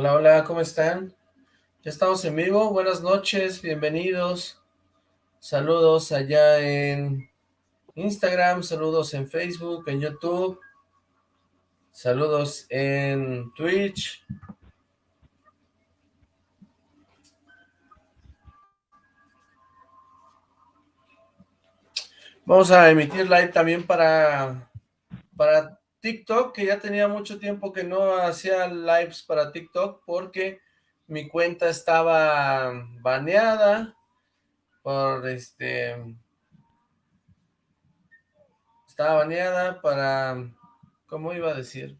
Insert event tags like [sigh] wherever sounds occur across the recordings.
Hola, hola, ¿cómo están? Ya estamos en vivo, buenas noches, bienvenidos. Saludos allá en Instagram, saludos en Facebook, en YouTube. Saludos en Twitch. Vamos a emitir live también para, para TikTok, que ya tenía mucho tiempo que no hacía lives para TikTok porque mi cuenta estaba baneada por este... Estaba baneada para... ¿Cómo iba a decir?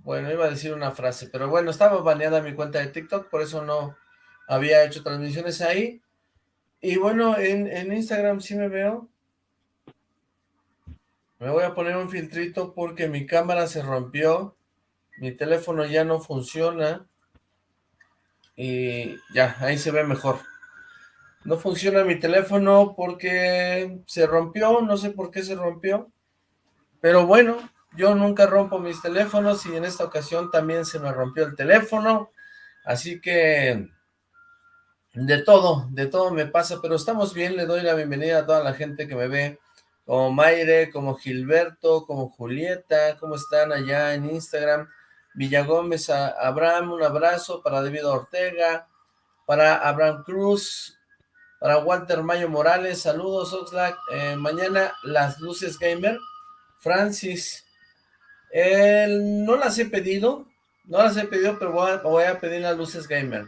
Bueno, iba a decir una frase, pero bueno, estaba baneada mi cuenta de TikTok, por eso no había hecho transmisiones ahí. Y bueno, en, Instagram sí me veo, me voy a poner un filtrito porque mi cámara se rompió. Mi teléfono ya no funciona. Y ya, ahí se ve mejor. No funciona mi teléfono porque se rompió, no sé por qué se rompió. Pero bueno, yo nunca rompo mis teléfonos y en esta ocasión también se me rompió el teléfono. Así que de todo, de todo me pasa, pero estamos bien. Le doy la bienvenida a toda la gente que me ve como Maire, como Gilberto, como Julieta, ¿cómo están allá en Instagram? Villagómez, a Abraham, un abrazo para David Ortega, para Abraham Cruz, para Walter Mayo Morales, saludos Oxlack, eh, mañana las luces gamer, Francis, no las he pedido, no las he pedido, pero voy a, voy a pedir las luces gamer.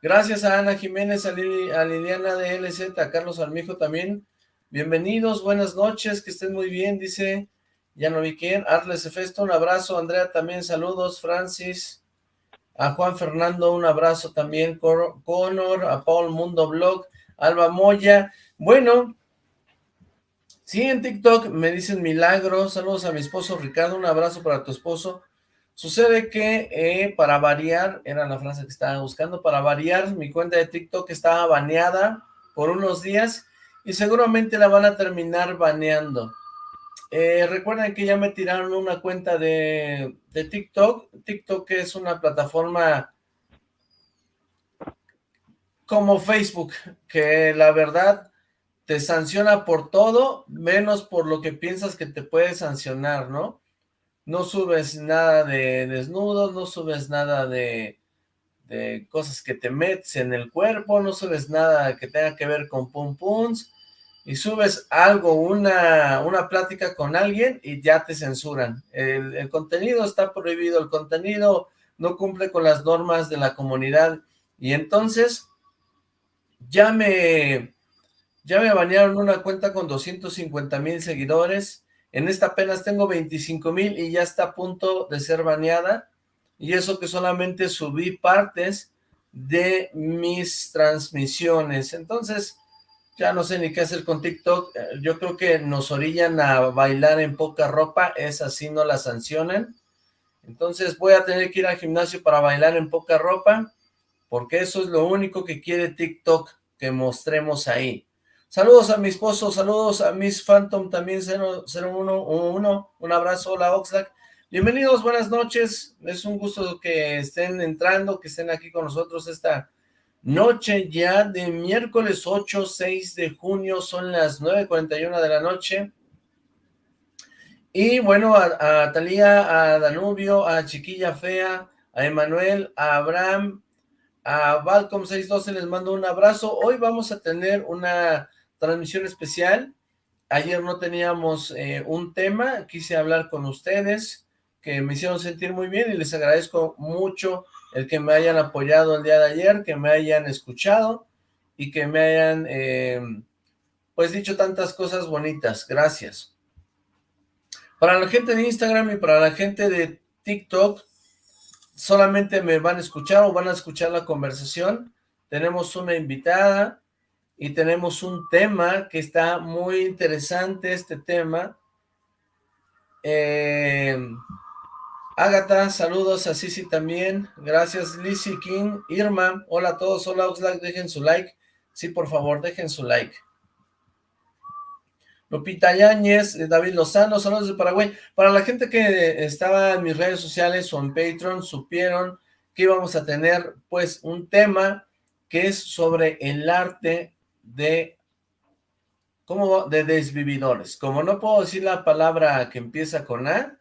Gracias a Ana Jiménez, a, Liliana de LZ, a Carlos Armijo también, Bienvenidos, buenas noches, que estén muy bien, dice, ya no vi quién, Arles Efesto, un abrazo, Andrea también, saludos, Francis, a Juan Fernando, un abrazo también, Conor, a Paul Mundo Blog, Alba Moya, bueno, sí, en TikTok me dicen milagro, saludos a mi esposo Ricardo, un abrazo para tu esposo, sucede que eh, para variar, era la frase que estaba buscando, para variar, mi cuenta de TikTok estaba baneada por unos días, y seguramente la van a terminar baneando. Eh, recuerden que ya me tiraron una cuenta de, de TikTok. TikTok es una plataforma como Facebook, que la verdad te sanciona por todo, menos por lo que piensas que te puede sancionar, ¿no? No subes nada de desnudos, no subes nada de, de cosas que te metes en el cuerpo, no subes nada que tenga que ver con pum pums, y subes algo, una, una plática con alguien y ya te censuran. El, contenido está prohibido, el contenido no cumple con las normas de la comunidad. Y entonces ya me, ya me una cuenta con 250 mil seguidores, en esta apenas tengo 25 mil y ya está a punto de ser baneada. Y eso que solamente subí partes de mis transmisiones, entonces ya no sé ni qué hacer con TikTok, eh, yo creo que nos orillan a bailar en poca ropa, es así, no la sancionan, entonces voy a tener que ir al gimnasio para bailar en poca ropa, porque eso es lo único que quiere TikTok que mostremos ahí. Saludos a mi esposo, saludos a Miss Phantom también 0111, un abrazo, hola Oxlack. Bienvenidos, buenas noches, es un gusto que estén entrando, que estén aquí con nosotros esta Noche ya de miércoles 8, 6 de junio, son las 9.41 de la noche. Y bueno, a, a Talía, a Danubio, a Chiquilla Fea, a Emanuel, a Abraham, a Valcom 612 les mando un abrazo. Hoy vamos a tener una transmisión especial. Ayer no teníamos eh, un tema, quise hablar con ustedes, que me hicieron sentir muy bien y les agradezco mucho el que me hayan apoyado el día de ayer, que me hayan escuchado y que me hayan, eh, pues, dicho tantas cosas bonitas. Gracias. Para la gente de Instagram y para la gente de TikTok, solamente me van a escuchar o van a escuchar la conversación. Tenemos una invitada y tenemos un tema que está muy interesante, este tema. Eh, Agatha, saludos a Sisi también, gracias Lizzy King, Irma, hola a todos, hola Oxlack, dejen su like, sí por favor, dejen su like. Lupita Yáñez, eh, David Lozano, saludos de Paraguay. Para la gente que estaba en mis redes sociales o en Patreon, supieron que íbamos a tener pues un tema que es sobre el arte de, ¿cómo? de desvividores. Como no puedo decir la palabra que empieza con A,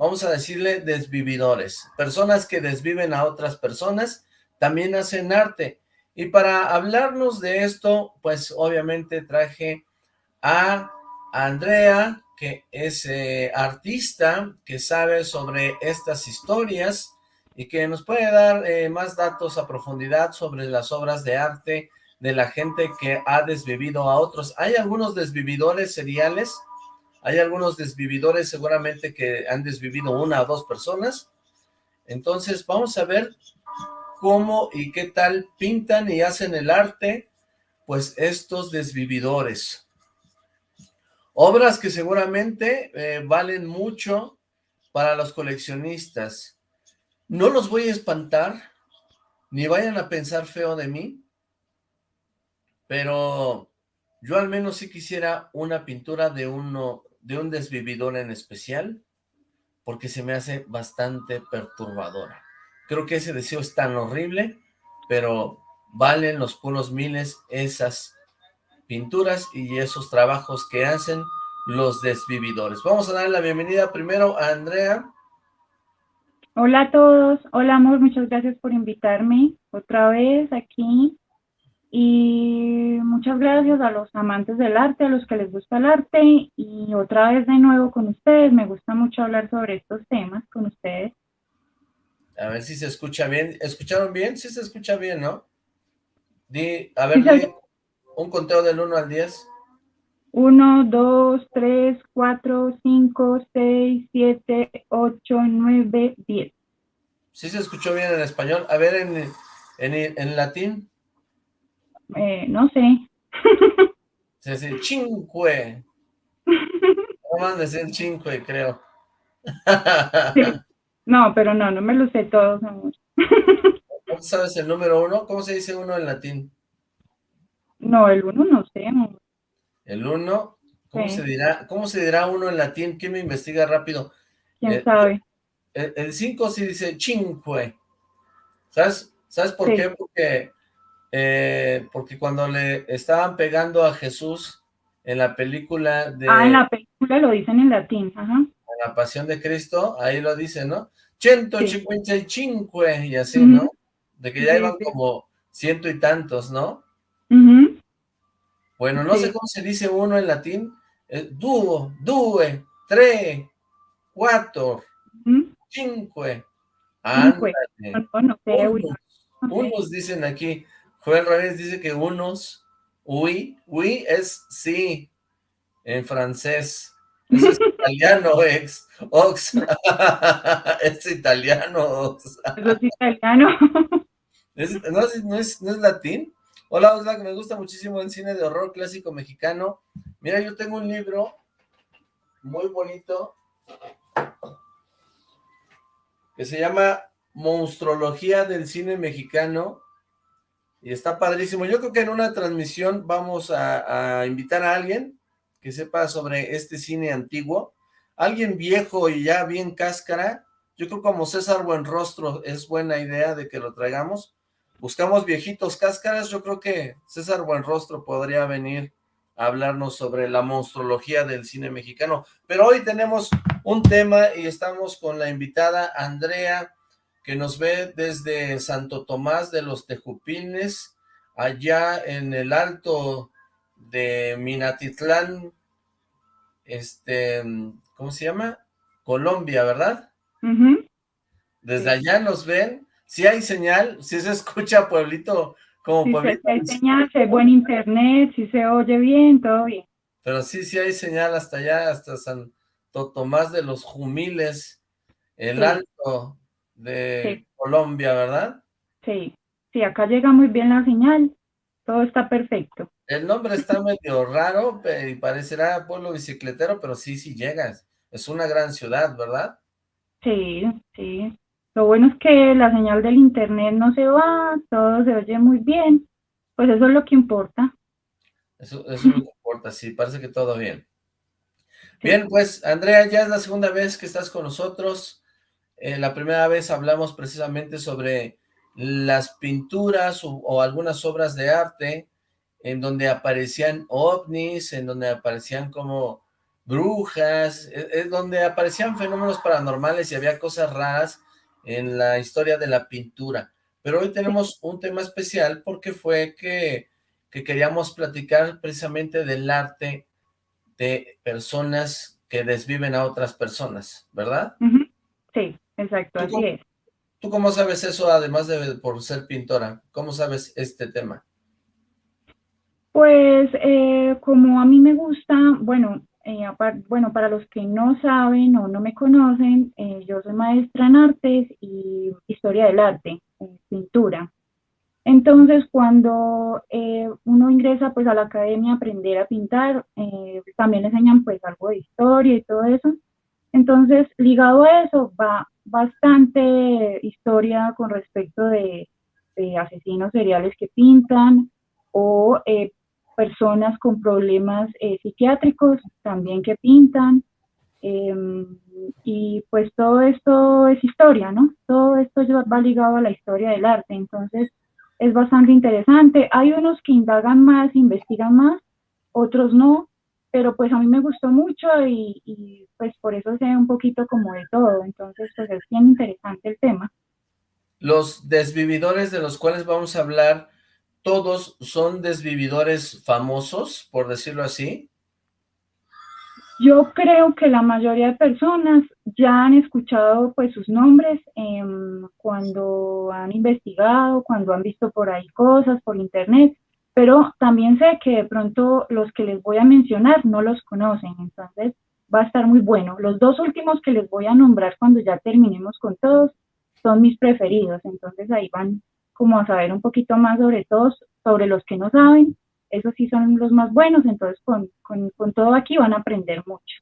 vamos a decirle desvividores. Personas que desviven a otras personas también hacen arte. Y para hablarnos de esto, pues obviamente traje a Andrea, que es eh, artista, que sabe sobre estas historias y que nos puede dar eh, más datos a profundidad sobre las obras de arte de la gente que ha desvivido a otros. Hay algunos desvividores seriales, hay algunos desvividores seguramente que han desvivido una o dos personas. Entonces vamos a ver cómo y qué tal pintan y hacen el arte, pues estos desvividores. Obras que seguramente eh, valen mucho para los coleccionistas. No los voy a espantar, ni vayan a pensar feo de mí, pero yo al menos sí quisiera una pintura de uno, de un desvividor en especial, porque se me hace bastante perturbadora. Creo que ese deseo es tan horrible, pero valen los puros miles esas pinturas y esos trabajos que hacen los desvividores. Vamos a darle la bienvenida primero a Andrea. Hola a todos, hola amor, muchas gracias por invitarme otra vez aquí y muchas gracias a los amantes del arte, a los que les gusta el arte y otra vez de nuevo con ustedes, me gusta mucho hablar sobre estos temas con ustedes. A ver si se escucha bien. ¿Escucharon bien? Sí se escucha bien, ¿no? Di, a ver, un conteo del 1 al 10. 1, 2, 3, 4, 5, 6, 7, 8, 9, 10. Sí se escuchó bien en español. A ver, en, en, en latín. Eh, no sé. [laughs] Se dice cinque. No decir cinque, creo. Sí. No, pero no, no me lo sé todos, amor. ¿No sabes el número uno? ¿Cómo se dice uno en latín? No, el uno no sé, amor. El uno, ¿cómo se dirá? ¿Cómo se dirá uno en latín? ¿Quién me investiga rápido? ¿Quién eh, sabe? El cinco sí dice cinque. ¿Sabes? ¿Sabes por qué? Porque, eh, porque cuando le estaban pegando a Jesús en la película de... Ah, en la película lo dicen en latín, ajá la pasión de Cristo, ahí lo dice, ¿no? 155 y así, ¿no? De que ya iban como ciento y tantos, ¿no? Bueno, no sé cómo se dice uno en latín. Eh, dúo, due, tres, cuatro, cinco. Ándale. Unos, unos dicen aquí. Joel Ramírez dice que unos, uy, uy es sí, en francés. Eso es [laughs] italiano, ex. Ox. [laughs] es italiano, Ox. Eso es italiano. [laughs] no, no, es, ¿No es latín? Hola, Oxlack, me gusta muchísimo el cine de horror clásico mexicano. Mira, yo tengo un libro muy bonito que se llama Monstrología del cine mexicano y está padrísimo. Yo creo que en una transmisión vamos a invitar a alguien que sepa sobre este cine antiguo. Alguien viejo y ya bien cáscara, yo creo como César Buenrostro es buena idea de que lo traigamos. Buscamos viejitos cáscaras, yo creo que César Buenrostro podría venir a hablarnos sobre la monstruología del cine mexicano. Pero hoy tenemos un tema y estamos con la invitada Andrea, que nos ve desde Santo Tomás de los Tejupines, allá en el alto de Minatitlán, este, ¿cómo se llama? Colombia, ¿verdad? Desde allá nos ven, si hay señal, si se escucha pueblito como sí, pueblito. hay señal, si hay buen internet, si se oye bien, todo bien. Pero sí, sí hay señal hasta allá, hasta Santo Tomás de los Jumiles, el alto de Colombia, ¿verdad? Sí, sí, acá llega muy bien la señal, todo está perfecto. El nombre está [laughs] medio raro y parecerá pueblo bicicletero, pero sí, sí llegas. Es una gran ciudad, ¿verdad? Sí, sí. Lo bueno es que la señal del internet no se va, todo se oye muy bien. Pues eso es lo que importa. Eso, eso es lo que importa, sí, parece que todo bien. [laughs] Bien, pues Andrea, ya es la segunda vez que estás con nosotros. Eh, la primera vez hablamos precisamente sobre las pinturas o, algunas obras de arte en donde aparecían ovnis, en donde aparecían como brujas, es, e, donde aparecían fenómenos paranormales y había cosas raras en la historia de la pintura. Pero hoy tenemos un tema especial porque fue que, que queríamos platicar precisamente del arte de personas que desviven a otras personas, ¿verdad? Sí, exacto, así es. ¿Tú cómo sabes eso, además de por ser pintora? ¿Cómo sabes este tema? Pues, eh, como a mí me gusta, bueno, eh, bueno, para los que no saben o no me conocen, eh, yo soy maestra en artes y historia del arte, pintura. Entonces, cuando uno ingresa pues a la academia a aprender a pintar, también enseñan pues algo de historia y todo eso. Entonces, ligado a eso va bastante historia con respecto de, asesinos seriales que pintan o eh, personas con problemas eh, psiquiátricos también que pintan. Em, y pues todo esto es historia, ¿no? Todo esto va ligado a la historia del arte, entonces es bastante interesante. Hay unos que indagan más, investigan más, otros no, pero pues a mí me gustó mucho y, pues por eso sé un poquito como de todo, entonces pues es bien interesante el tema. Los desvividores de los cuales vamos a hablar, ¿todos son desvividores famosos, por decirlo así? Yo creo que la mayoría de personas ya han escuchado pues sus nombres em, cuando han investigado, cuando han visto por ahí cosas por internet, pero también sé que de pronto los que les voy a mencionar no los conocen, entonces va a estar muy bueno. Los dos últimos que les voy a nombrar cuando ya terminemos con todos son mis preferidos, entonces ahí van como a saber un poquito más sobre todos, sobre los que no saben, esos sí son los más buenos, entonces con, con, con todo aquí van a aprender mucho.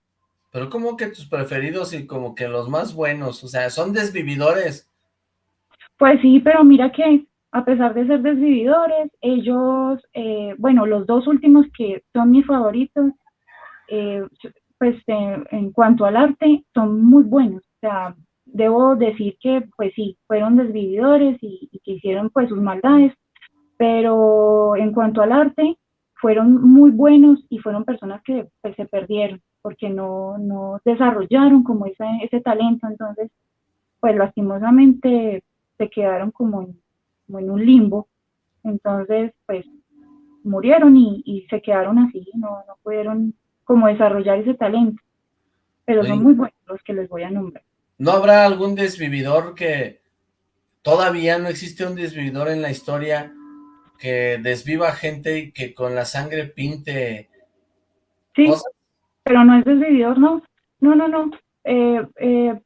Pero como que tus preferidos y como que los más buenos, o sea, son desvividores. Pues sí, pero mira que a pesar de ser desvividores, ellos, eh, bueno, los dos últimos que son mis favoritos, eh, pues eh, en cuanto al arte, son muy buenos. O sea, debo decir que, pues sí, fueron desvividores y, que hicieron pues sus maldades, pero en cuanto al arte, fueron muy buenos y fueron personas que pues, se perdieron porque no, no desarrollaron como ese, ese talento, entonces, pues lastimosamente se quedaron como en como en un limbo. Entonces, pues murieron y, se quedaron así, no, no pudieron como desarrollar ese talento. Pero son muy buenos los que les voy a nombrar. ¿No habrá algún desvividor que todavía no existe un desvividor en la historia que desviva gente y que con la sangre pinte Sí, pero no es desvividor, no. No, no, no. Eh, eh,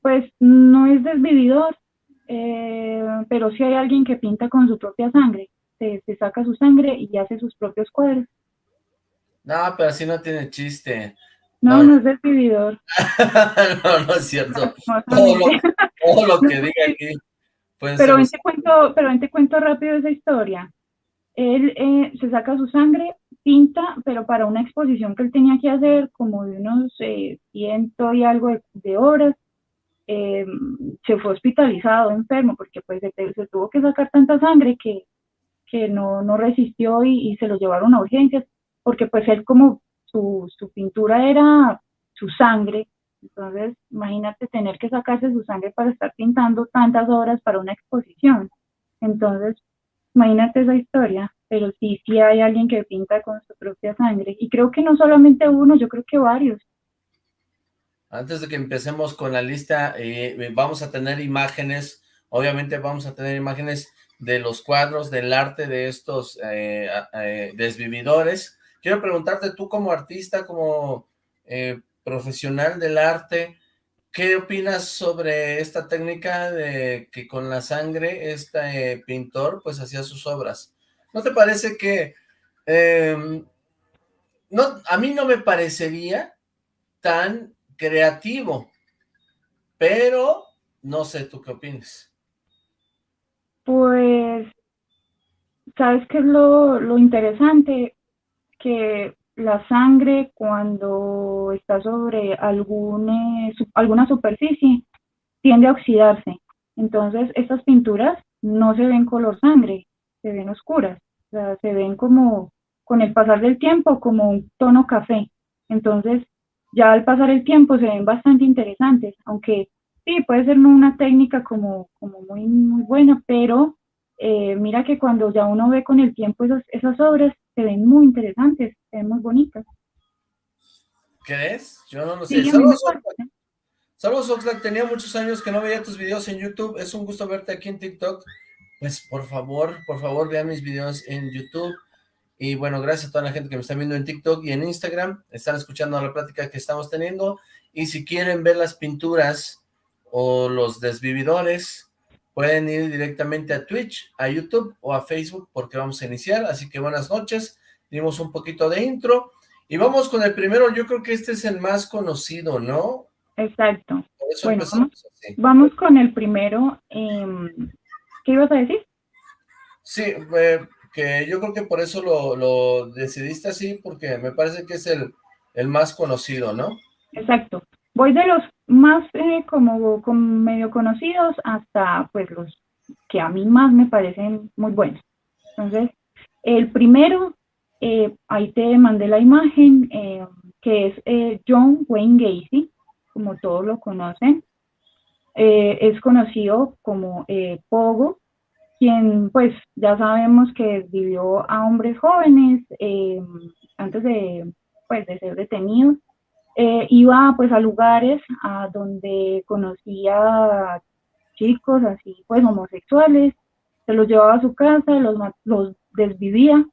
pues no es desvividor, eh, pero si hay alguien que pinta con su propia sangre, se, saca su sangre y hace sus propios cuadros. No, pero así no tiene chiste. No, no, es desvividor. [laughs] no, no es cierto. todo, lo, que [laughs] diga aquí. pero ven, te cuento, pero ven te cuento rápido esa historia. Él eh, se saca su sangre, pinta, pero para una exposición que él tenía que hacer, como de unos eh, ciento y algo de horas, eh, se fue hospitalizado enfermo porque pues se, tuvo que sacar tanta sangre que, que no, no resistió y, se lo llevaron a urgencias porque pues él como su, su pintura era su sangre, entonces imagínate tener que sacarse su sangre para estar pintando tantas horas para una exposición. Entonces, imagínate esa historia, pero sí, sí hay alguien que pinta con su propia sangre. Y creo que no solamente uno, yo creo que varios. Antes de que empecemos con la lista, eh, vamos a tener imágenes, obviamente vamos a tener imágenes de los cuadros, del arte de estos eh, eh, desvividores. Quiero preguntarte, tú como artista, como profesional del arte, ¿qué opinas sobre esta técnica de que con la sangre este pintor pues hacía sus obras? ¿No te parece que... Em, no, a mí no me parecería tan creativo, pero no sé tú qué opinas. Pues, ¿sabes qué es lo, interesante? Que la sangre cuando está sobre algún, eh, alguna superficie tiende a oxidarse. Entonces, estas pinturas no se ven color sangre, se ven oscuras, o sea, se ven como, con el pasar del tiempo, como un tono café. Entonces, ya al pasar el tiempo se ven bastante interesantes, aunque sí, puede ser una técnica como, como muy, muy buena, pero eh, mira que cuando ya uno ve con el tiempo esas, esas obras, se ven muy interesantes, se ven muy bonitas. ¿Crees? Yo no lo sé. Saludos, Saludos, Oxlack. Tenía muchos años que no veía tus videos en YouTube. Es un gusto verte aquí en TikTok. Pues, por favor, por favor, vean mis videos en YouTube. Y bueno, gracias a toda la gente que me está viendo en TikTok y en Instagram. Están escuchando la plática que estamos teniendo. Y si quieren ver las pinturas o los desvividores, pueden ir directamente a Twitch, a YouTube o a Facebook porque vamos a iniciar. Así que buenas noches. Dimos un poquito de intro. Y vamos con el primero. Yo creo que este es el más conocido, ¿no? Exacto. Bueno, vamos, con el primero. Em, ¿Qué ibas a decir? Sí, eh, que yo creo que por eso lo, decidiste así, porque me parece que es el, el más conocido, ¿no? Exacto. Voy de los más eh, como, medio conocidos hasta pues los que a mí más me parecen muy buenos. Entonces, el primero, eh, ahí te mandé la imagen, eh, que es John Wayne Gacy, como todos lo conocen. es conocido como Pogo, quien pues ya sabemos que vivió a hombres jóvenes antes de, pues, de ser detenido eh, iba pues a lugares a donde conocía chicos así pues homosexuales, se los llevaba a su casa, los, los desvivía.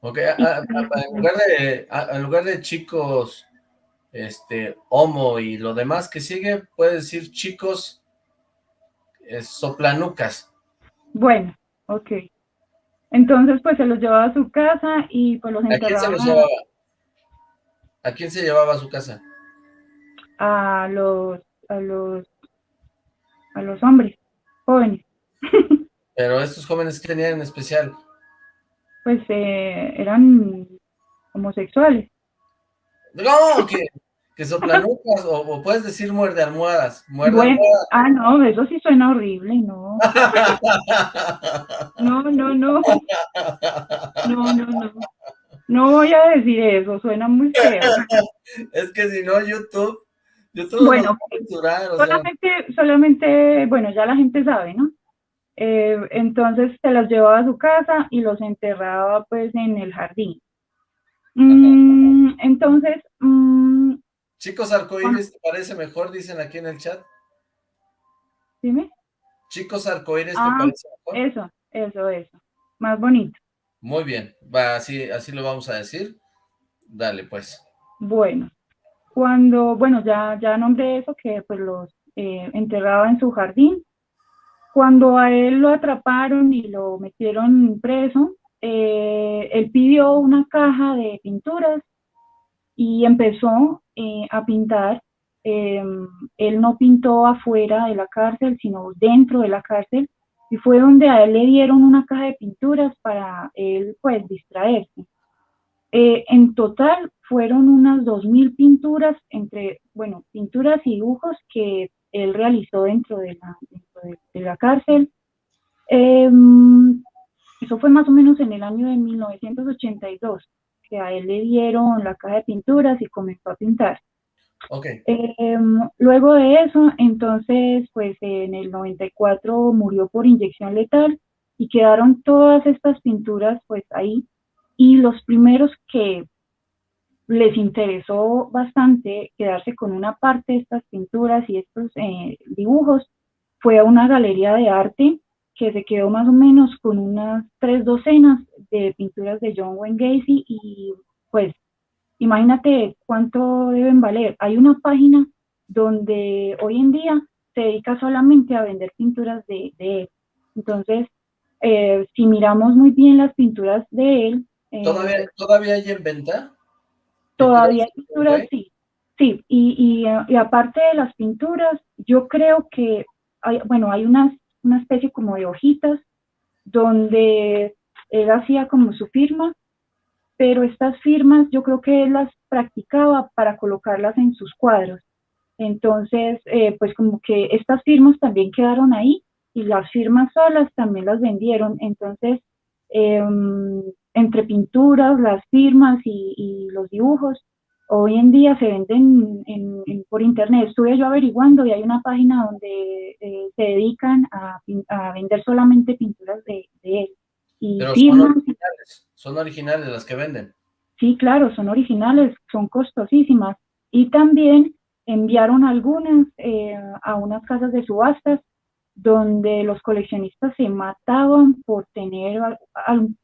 Ok, en, lugar de, en lugar de chicos este homo y lo demás que sigue, puede decir chicos eh, soplanucas. Bueno, ok. Entonces, pues se los llevaba a su casa y pues los enterraba. ¿A quién se llevaba a su casa? A los, a los, a los hombres, jóvenes. [laughs] Pero estos jóvenes, ¿qué tenían en especial? Pues eh, eran homosexuales. No, que, que soplanucas, o, o, puedes decir muerde almohadas. Muerde almohadas. Ah, no, eso sí suena horrible, no. [laughs] no, no, no. No, no, no. No voy a decir eso, suena muy feo. es que si no, YouTube, YouTube bueno, solamente, solamente, bueno, ya la gente sabe, ¿no? Eh, entonces se los llevaba a su casa y los enterraba pues en el jardín. Mm, entonces... Mm, Chicos arcoíris, ¿te parece mejor? Dicen aquí en el chat. Dime. Chicos arcoíris, ¿te ah, parece mejor? Eso, eso, eso. Más bonito. Muy bien, va, así, así lo vamos a decir. Dale, pues. Bueno, cuando, bueno, ya, ya nombré eso, que pues los eh, enterraba en su jardín. Cuando a él lo atraparon y lo metieron preso, eh, él pidió una caja de pinturas y empezó eh, a pintar. Em, él no pintó afuera de la cárcel, sino dentro de la cárcel y fue donde a él le dieron una caja de pinturas para él pues distraerse. Eh, en total fueron unas 2.000 pinturas entre, bueno, pinturas y dibujos que él realizó dentro de la, de, la cárcel. Em, eso fue más o menos en el año de 1982, que a él le dieron la caja de pinturas y comenzó a pintar. Okay. Em, luego de eso, entonces, pues en el 94 murió por inyección letal y quedaron todas estas pinturas pues ahí. Y los primeros que les interesó bastante quedarse con una parte de estas pinturas y estos eh, dibujos fue a una galería de arte que se quedó más o menos con unas tres docenas de pinturas de John Wayne Gacy y pues Imagínate cuánto deben valer. Hay una página donde hoy en día se dedica solamente a vender pinturas de, él. Entonces, eh, si miramos muy bien las pinturas de él... Eh, ¿Todavía, ¿Todavía hay en venta? Todavía hay pinturas, sí. Sí, y, y, aparte de las pinturas, yo creo que, hay, bueno, hay una, una especie como de hojitas donde él hacía como su firma pero estas firmas yo creo que él las practicaba para colocarlas en sus cuadros. Entonces, eh, pues como que estas firmas también quedaron ahí y las firmas solas también las vendieron. Entonces, em, entre pinturas, las firmas y, los dibujos, hoy en día se venden por internet. Estuve yo averiguando y hay una página donde eh, se dedican a, vender solamente pinturas de, él. Y son originales, son originales las que venden. Sí, claro, son originales, son costosísimas. Y también enviaron algunas eh, a unas casas de subastas donde los coleccionistas se mataban por tener,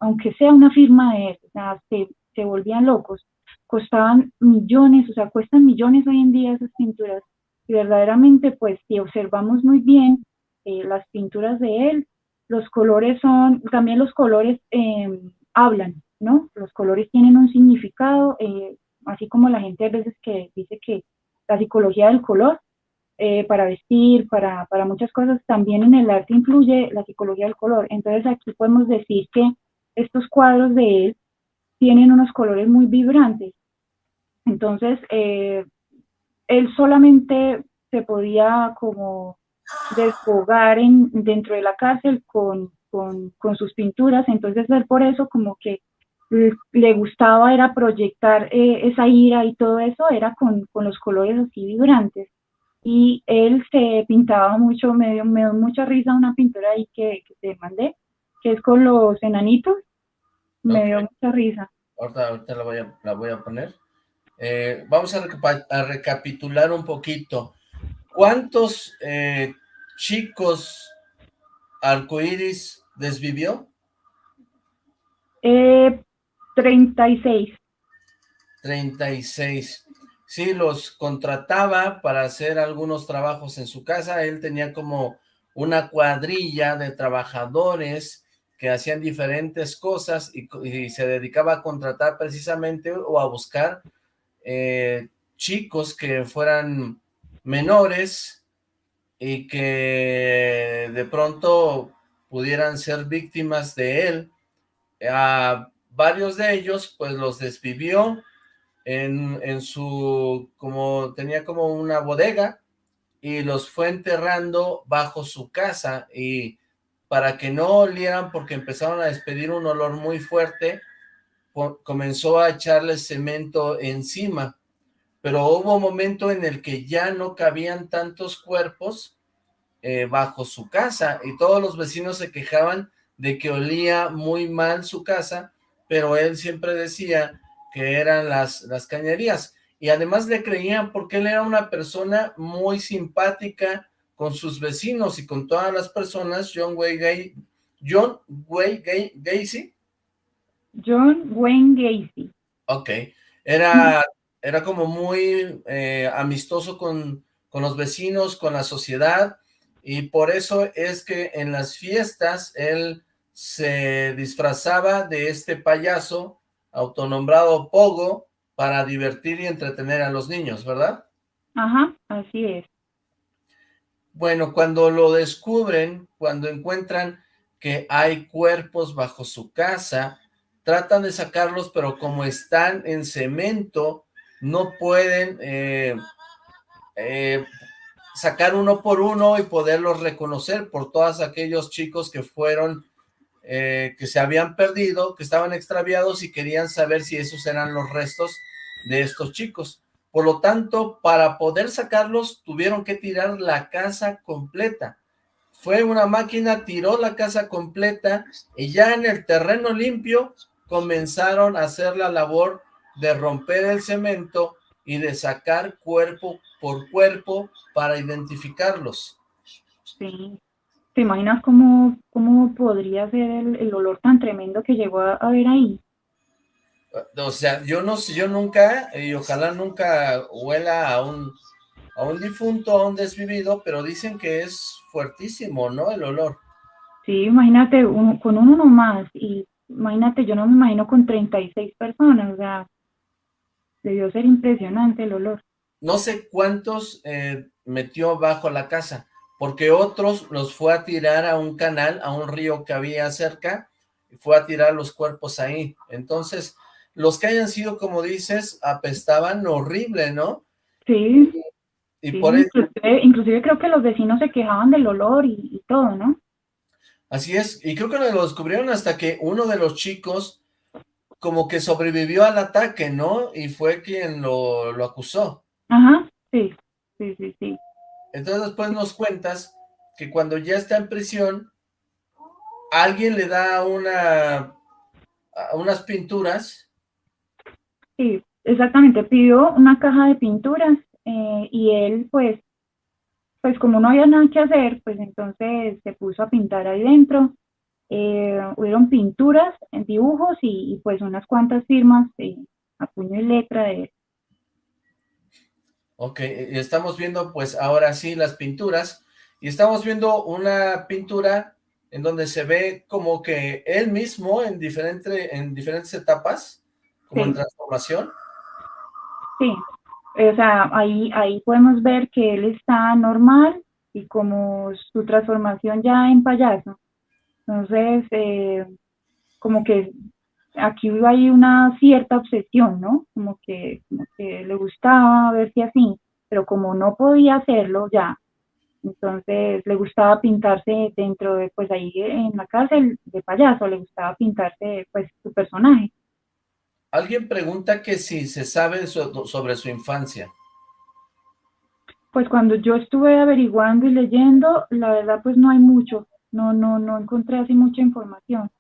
aunque sea una firma de él, o sea, se, se volvían locos. Costaban millones, o sea, cuestan millones hoy en día esas pinturas. Y verdaderamente, pues, si observamos muy bien eh, las pinturas de él, los colores son, también los colores em, hablan, ¿no? Los colores tienen un significado, eh, así como la gente a veces que dice que la psicología del color, eh, para vestir, para, para, muchas cosas, también en el arte influye la psicología del color. Entonces aquí podemos decir que estos cuadros de él tienen unos colores muy vibrantes. Entonces, eh, él solamente se podía como desfogar en, dentro de la cárcel con, con, con sus pinturas, entonces él por eso como que le gustaba era proyectar eh, esa ira y todo eso, era con, con los colores así vibrantes y él se pintaba mucho, me dio, me dio mucha risa una pintura ahí que, que te mandé, que es con los enanitos, me dio mucha risa. Ahorita, ahorita la, voy a, la voy a poner. Eh, vamos a, a, recapitular un poquito. ¿Cuántos eh, chicos arcoíris desvivió? Eh, 36. 36 sí los contrataba para hacer algunos trabajos en su casa, él tenía como una cuadrilla de trabajadores que hacían diferentes cosas y, se dedicaba a contratar precisamente o a buscar eh, chicos que fueran menores y que de pronto pudieran ser víctimas de él. A varios de ellos pues los desvivió en, su, como tenía como una bodega y los fue enterrando bajo su casa y para que no olieran porque empezaron a despedir un olor muy fuerte, comenzó a echarle cemento encima, pero hubo un momento en el que ya no cabían tantos cuerpos eh, bajo su casa y todos los vecinos se quejaban de que olía muy mal su casa, pero él siempre decía que eran las, las cañerías. Y además le creían porque él era una persona muy simpática con sus vecinos y con todas las personas. John Wayne Gacy. John Wayne Gacy. John Wayne Gacy. Ok. Era, era como muy eh, amistoso con, con los vecinos, con la sociedad, y por eso es que en las fiestas él se disfrazaba de este payaso autonombrado Pogo para divertir y entretener a los niños, ¿verdad? Ajá, así es. Bueno, cuando lo descubren, cuando encuentran que hay cuerpos bajo su casa, tratan de sacarlos, pero como están en cemento, no pueden eh, eh, sacar uno por uno y poderlos reconocer por todos aquellos chicos que fueron eh, que se habían perdido, que estaban extraviados y querían saber si esos eran los restos de estos chicos. Por lo tanto, para poder sacarlos, tuvieron que tirar la casa completa. Fue una máquina, tiró la casa completa y ya en el terreno limpio comenzaron a hacer la labor de romper el cemento y de sacar cuerpo por cuerpo para identificarlos. Sí. ¿Te imaginas cómo, cómo podría ser el, olor tan tremendo que llegó a, haber ahí? O sea, yo no sé, yo nunca, y ojalá nunca huela a un, a un difunto, a un desvivido, pero dicen que es fuertísimo, ¿no? El olor. Sí, imagínate, con uno nomás, y imagínate, yo no me imagino con 36 personas, o sea, debió ser impresionante el olor. No sé cuántos eh, metió bajo la casa, porque otros los fue a tirar a un canal, a un río que había cerca, y fue a tirar los cuerpos ahí. Entonces, los que hayan sido, como dices, apestaban horrible, ¿no? Sí. Y por inclusive, inclusive, creo que los vecinos se quejaban del olor y, todo, ¿no? Así es, y creo que lo descubrieron hasta que uno de los chicos como que sobrevivió al ataque, ¿no? Y fue quien lo, lo acusó. Ajá, sí, sí, sí, sí. Entonces después nos cuentas que cuando ya está en prisión, alguien le da una unas pinturas. Sí, exactamente, pidió una caja de pinturas eh, y él pues, pues como no había nada que hacer, pues entonces se puso a pintar ahí dentro. Eh, hubieron pinturas, dibujos y, pues unas cuantas firmas eh, a puño y letra de él. Ok, estamos viendo pues ahora sí las pinturas y estamos viendo una pintura en donde se ve como que él mismo en, diferente, en diferentes etapas, como en transformación. Sí, o sea, ahí, ahí podemos ver que él está normal y como su transformación ya en payaso. Entonces, eh, como que aquí hay una cierta obsesión, ¿no? Como que, como que le gustaba verse así, pero como no podía hacerlo ya, entonces le gustaba pintarse dentro de, pues ahí en la cárcel de payaso, le gustaba pintarse pues su personaje. Alguien pregunta que si se sabe sobre su infancia. Pues cuando yo estuve averiguando y leyendo, la verdad pues no hay mucho, no, no, no encontré así mucha información.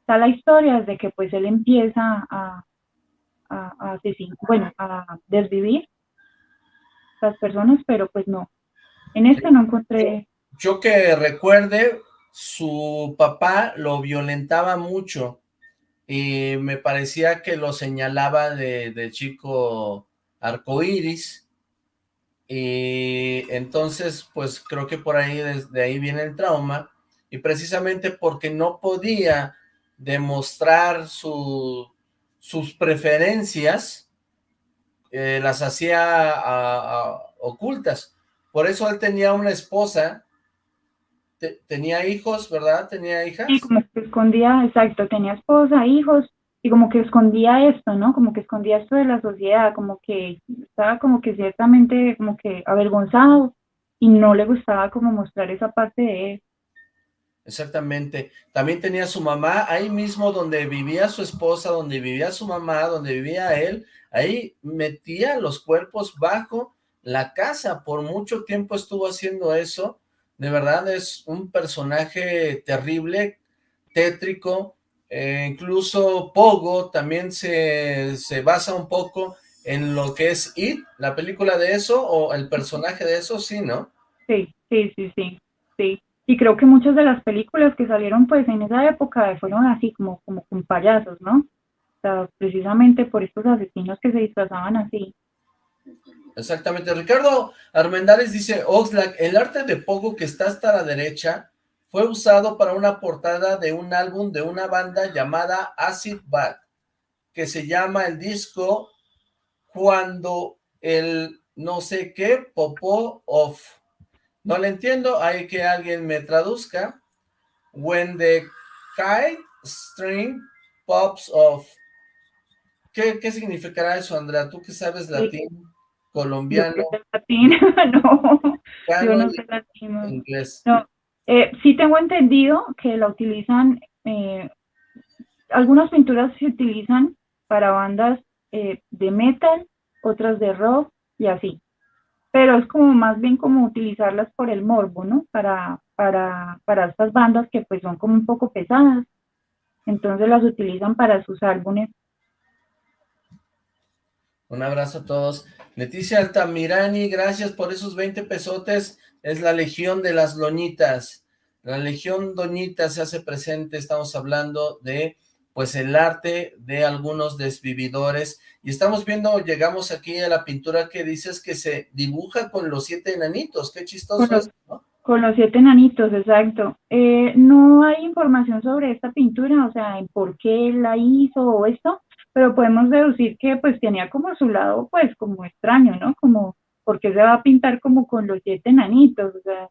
Está la historia desde que pues él empieza a, a, a asesinar, bueno, a desvivir las personas, pero pues no, en este no encontré... Yo que recuerde, su papá lo violentaba mucho y me parecía que lo señalaba de, chico arcoíris y entonces pues creo que por ahí, desde ahí viene el trauma y precisamente porque no podía demostrar sus preferencias, eh, las hacía ocultas. Por eso él tenía una esposa, tenía hijos, ¿verdad? ¿Tenía hijas? Sí, como que escondía, exacto, tenía esposa, hijos, y como que escondía esto, ¿no? Como que escondía esto de la sociedad, como que estaba como que ciertamente como que avergonzado y no le gustaba como mostrar esa parte de él. Exactamente. También tenía su mamá, ahí mismo donde vivía su esposa, donde vivía su mamá, donde vivía él, ahí metía los cuerpos bajo la casa, por mucho tiempo estuvo haciendo eso, de verdad es un personaje terrible, tétrico, eh, incluso Pogo también se, se basa un poco en lo que es It, la película de eso, o el personaje de eso, sí, ¿no? Sí, sí, sí, sí, sí. Y creo que muchas de las películas que salieron pues en esa época fueron así, como, como con payasos, ¿no? O sea, precisamente por estos asesinos que se disfrazaban así. Exactamente. Ricardo Armendáriz dice, Oxlack, el arte de Pogo que está hasta la derecha fue usado para una portada de un álbum de una banda llamada Acid Bad, que se llama el disco Cuando el no sé qué popó off. No le entiendo, hay que alguien me traduzca. When the kite string pops off. ¿Qué, qué significará eso, Andrea? ¿Tú que sabes latín? Colombiano. [laughs] no, yo no sé latino. Inglés. No, eh, sí tengo entendido que la utilizan, eh, algunas pinturas se utilizan para bandas eh, de metal, otras de rock y así. Pero es como más bien como utilizarlas por el morbo, ¿no? Para, para, para estas bandas que pues son como un poco pesadas. Entonces las utilizan para sus álbumes. Un abrazo a todos. Leticia Altamirani, gracias por esos 20 pesotes. Es la Legión de las Loñitas. La Legión Doñita se hace presente. Estamos hablando de, pues, el arte de algunos desvividores. Y estamos viendo, llegamos aquí a la pintura que dices que se dibuja con los siete enanitos. Qué chistoso con los, Con los siete enanitos, exacto. Eh, no hay información sobre esta pintura, o sea, en por qué la hizo o esto, pero podemos deducir que pues tenía como su lado pues como extraño, ¿no? Como, porque se va a pintar como con los siete enanitos? O sea,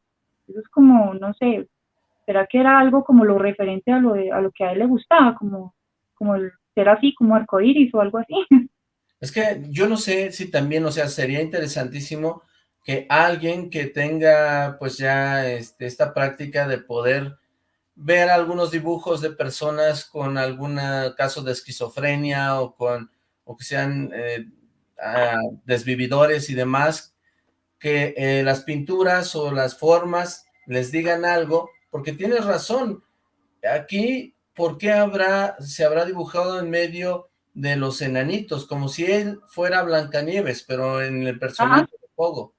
eso es como, no sé, ¿será que era algo como lo referente a lo, a lo que a él le gustaba, como, como ser así como arcoíris o algo así. [laughs] Es que yo no sé si también, o sea, sería interesantísimo que alguien que tenga pues ya este, esta práctica de poder ver algunos dibujos de personas con algún caso de esquizofrenia o con o que sean eh, desvividores y demás, que eh, las pinturas o las formas les digan algo, porque tienes razón, aquí, ¿por qué habrá, se habrá dibujado en medio de los enanitos? Como si él fuera Blancanieves, pero en el personaje de Pogo.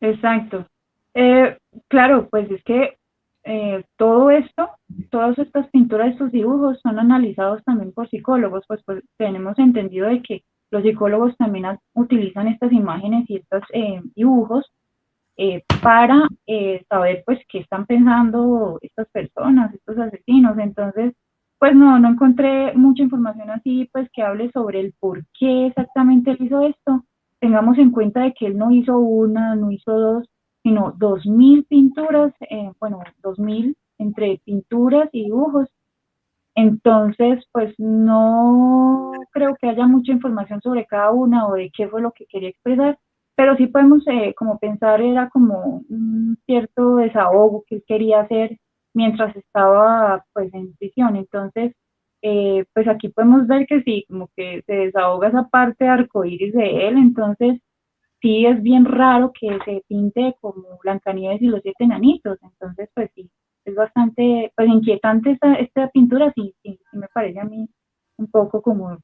Exacto. Eh, claro, pues es que eh, todo esto, todas estas pinturas, estos dibujos son analizados también por psicólogos, pues, pues tenemos entendido de que los psicólogos también utilizan estas imágenes y estos eh, dibujos eh, para saber pues qué están pensando estas personas, estos asesinos. Entonces, pues no, no encontré mucha información así, pues que hable sobre el por qué exactamente él hizo esto. Tengamos en cuenta de que él no hizo una, no hizo dos, sino 2.000 pinturas, eh, bueno, 2.000 entre pinturas y dibujos. Entonces, pues no creo que haya mucha información sobre cada una o de qué fue lo que quería expresar, pero sí podemos eh, como pensar, era como un cierto desahogo que él quería hacer mientras estaba pues en prisión. Entonces, eh, pues aquí podemos ver que sí, como que se desahoga esa parte arcoíris de él, entonces sí es bien raro que se pinte como Blancanieves y los siete enanitos, entonces pues sí, es bastante pues inquietante esta, esta pintura, sí, sí, me parece a mí un poco como,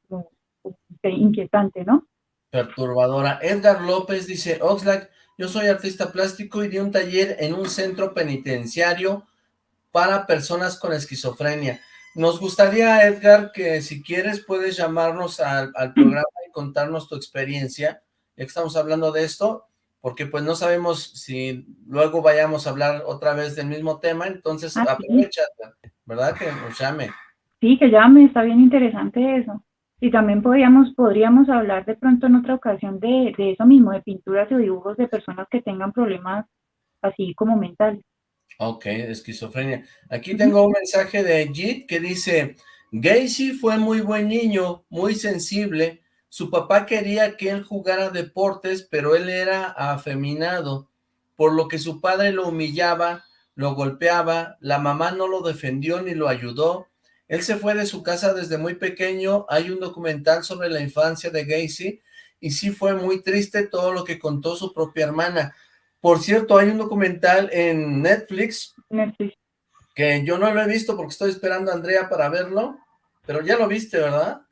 inquietante, ¿no? Perturbadora. Edgar López dice, Oxlack, yo soy artista plástico y di un taller en un centro penitenciario para personas con esquizofrenia. Nos gustaría, Edgar, que si quieres puedes llamarnos al, al [clears throat] programa y contarnos tu experiencia, ya que estamos hablando de esto, porque pues no sabemos si luego vayamos a hablar otra vez del mismo tema, entonces ah, aprovecha, ¿verdad? Que nos llame. Sí, que llame, está bien interesante eso. Y también podríamos, podríamos hablar de pronto en otra ocasión de, de eso mismo, de pinturas y dibujos de personas que tengan problemas así como mentales. Ok, esquizofrenia. Aquí tengo un mensaje de Jit que dice, Gacy fue muy buen niño, muy sensible, su papá quería que él jugara deportes, pero él era afeminado, por lo que su padre lo humillaba, lo golpeaba, la mamá no lo defendió ni lo ayudó. Él se fue de su casa desde muy pequeño, hay un documental sobre la infancia de Gacy, y sí fue muy triste todo lo que contó su propia hermana. Por cierto, hay un documental en Netflix, Netflix, que yo no lo he visto porque estoy esperando a Andrea para verlo, pero ya lo viste, ¿verdad?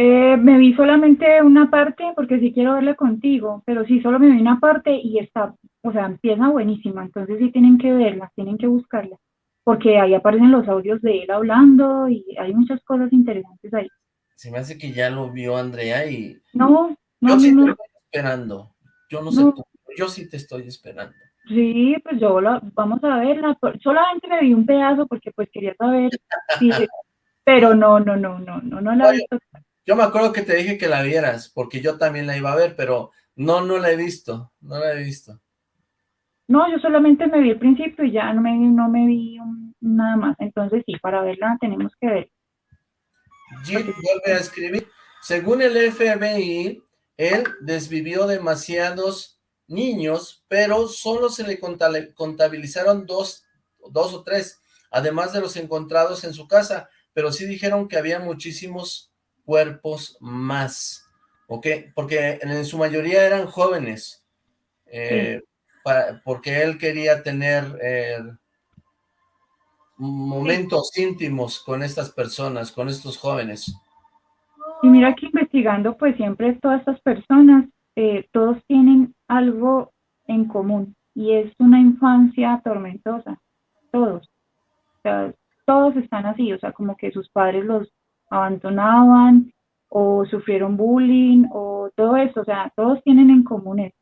Eh, me vi solamente una parte porque sí quiero verla contigo, pero sí solo me vi una parte y está, o sea, empieza buenísima, entonces sí tienen que verla, tienen que buscarla, porque ahí aparecen los audios de él hablando y hay muchas cosas interesantes ahí. Se me hace que ya lo vio Andrea y... No, no, Yo sí no, te estoy esperando, yo no, sé tú, yo sí te estoy esperando. Sí, pues yo la, vamos a verla, solamente me vi un pedazo porque pues quería saber, [laughs] pero no, no, no, no, no, no la he visto. Yo me acuerdo que te dije que la vieras, porque yo también la iba a ver, pero no, no la he visto, no la he visto. No, yo solamente me vi el principio y ya no me, no me vi nada más. Entonces sí, para verla tenemos que ver. Jim vuelve a escribir. Según el FBI, él desvivió demasiados niños, pero solo se le contabilizaron dos, dos o tres, además de los encontrados en su casa, pero sí dijeron que había muchísimos cuerpos más, ¿ok? Porque en su mayoría eran jóvenes, eh, porque él quería tener eh, momentos íntimos con estas personas, con estos jóvenes. Y mira que investigando, pues siempre todas estas personas, eh, todos tienen algo en común, y es una infancia tormentosa, todos. todos están así, o sea, como que sus padres los abandonaban o sufrieron bullying o todo eso, o sea, todos tienen en común eso.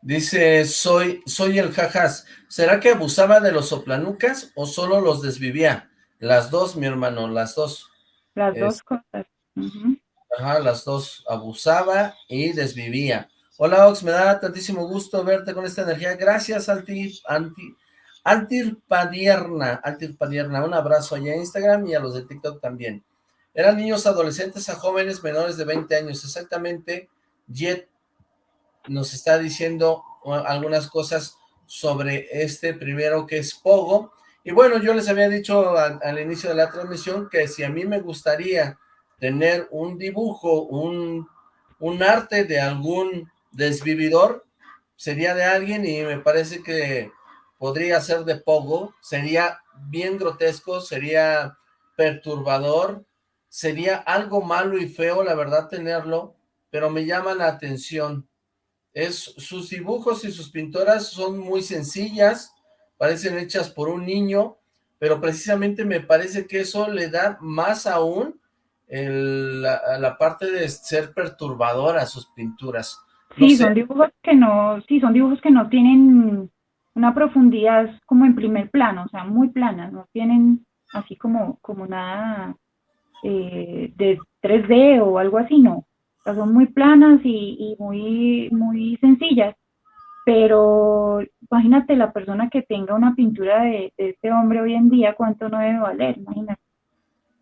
Dice, soy, soy el jajas. ¿Será que abusaba de los soplanucas o solo los desvivía? Las dos, mi hermano, las dos. Las dos cosas. Ajá, las dos. Abusaba y desvivía. Hola, Ox, me da tantísimo gusto verte con esta energía. Gracias, Anti, Anti, Altir Padierna, Altir Padierna, un abrazo allá en Instagram y a los de TikTok también. Eran niños adolescentes a jóvenes menores de 20 años, exactamente. Jet nos está diciendo algunas cosas sobre este primero que es Pogo. Y bueno, yo les había dicho al, al inicio de la transmisión que si a mí me gustaría tener un dibujo, un, un arte de algún desvividor, sería de alguien y me parece que podría ser de Pogo, sería bien grotesco, sería perturbador, sería algo malo y feo, la verdad, tenerlo, pero me llama la atención. Es, sus dibujos y sus pinturas son muy sencillas, parecen hechas por un niño, pero precisamente me parece que eso le da más aún la, parte de ser perturbadora a sus pinturas. sí, son dibujos que no, sí, son dibujos que no tienen una profundidad como en primer plano, o sea, muy planas, no tienen así como, como nada eh, de 3D o algo así, no. O sea, son muy planas y, muy, muy sencillas, pero imagínate la persona que tenga una pintura de, de este hombre hoy en día, cuánto no debe valer, imagínate.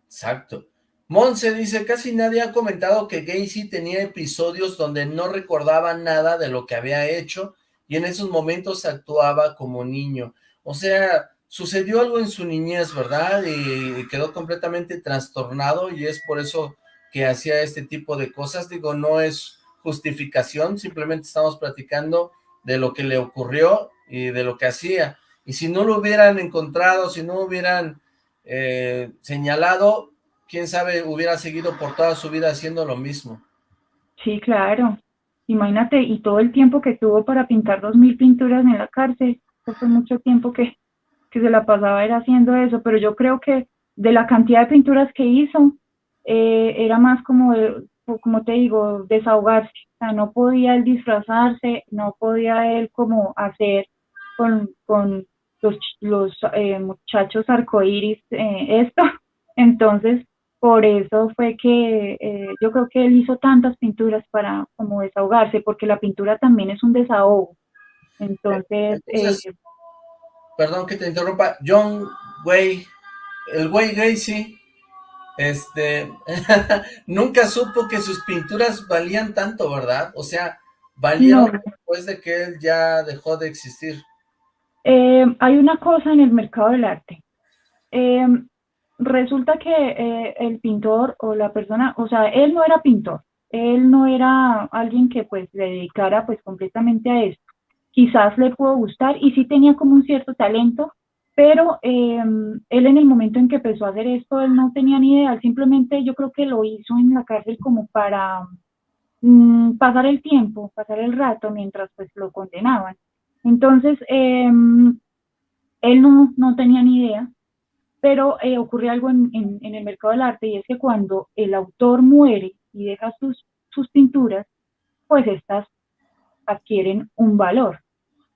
Exacto. Monse dice, casi nadie ha comentado que Gacy tenía episodios donde no recordaba nada de lo que había hecho y en esos momentos actuaba como niño. O sea, sucedió algo en su niñez, ¿verdad? Y, quedó completamente trastornado y es por eso que hacía este tipo de cosas. Digo, no es justificación, simplemente estamos platicando de lo que le ocurrió y de lo que hacía. Y si no lo hubieran encontrado, si no hubieran eh, señalado, quién sabe, hubiera seguido por toda su vida haciendo lo mismo. Sí, claro. Imagínate, y todo el tiempo que tuvo para pintar dos mil pinturas en la cárcel, eso fue mucho tiempo que, que se la pasaba era haciendo eso, pero yo creo que de la cantidad de pinturas que hizo, eh, era más como, como te digo, desahogarse, o sea, no podía él disfrazarse, no podía él como hacer con, con los, los eh, muchachos arcoíris eh, esto, [laughs] entonces por eso fue que eh, yo creo que él hizo tantas pinturas para como desahogarse, porque la pintura también es un desahogo. Entonces, eh, perdón que te interrumpa, John Way, el Way Gacy, este, [laughs] nunca supo que sus pinturas valían tanto, ¿verdad? O sea, valieron después de que él ya dejó de existir. Eh, hay una cosa en el mercado del arte resulta que eh, el pintor o la persona, o sea, él no era pintor, él no era alguien que pues le dedicara pues completamente a esto. Quizás le pudo gustar y sí tenía como un cierto talento, pero em, él en el momento en que empezó a hacer esto, él no tenía ni idea, simplemente yo creo que lo hizo en la cárcel como para mm, pasar el tiempo, pasar el rato mientras pues lo condenaban. Entonces, em, él no, no tenía ni idea, pero eh, ocurre algo en, el mercado del arte y es que cuando el autor muere y deja sus, sus pinturas, pues estas adquieren un valor.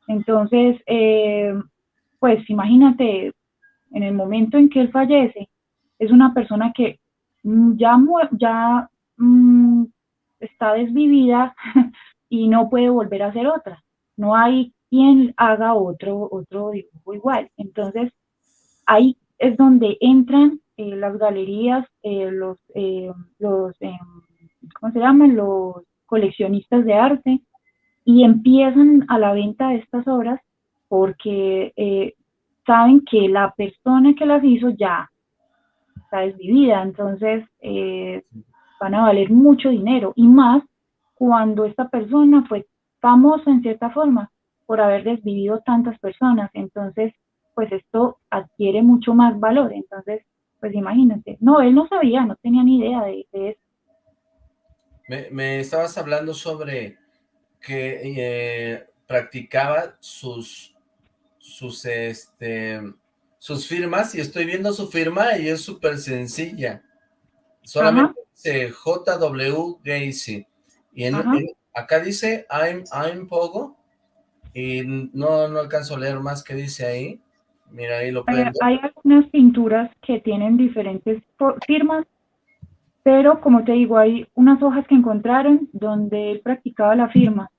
Entonces, eh, pues imagínate, en el momento en que él fallece, es una persona que ya, ya mm, está desvivida [laughs] y no puede volver a hacer otra. No hay quien haga otro, otro dibujo igual. Entonces, hay es donde entran eh, las galerías, eh, los, eh, los ¿cómo se llaman? Los coleccionistas de arte y empiezan a la venta de estas obras porque saben que la persona que las hizo ya está desvivida, entonces van a valer mucho dinero y más cuando esta persona fue famosa en cierta forma por haber desvivido tantas personas, entonces pues esto adquiere mucho más valor. Entonces, pues imagínate, no, él no sabía, no tenía ni idea de, eso. Me, estabas hablando sobre que eh, practicaba sus, sus, este, sus firmas y estoy viendo su firma y es súper sencilla. Solamente dice JW Gacy. Y en, acá dice I'm, I'm Pogo y no, no alcanzo a leer más que dice ahí. Mira, ahí lo hay, hay, algunas pinturas que tienen diferentes firmas, pero como te digo, hay unas hojas que encontraron donde él practicaba la firma.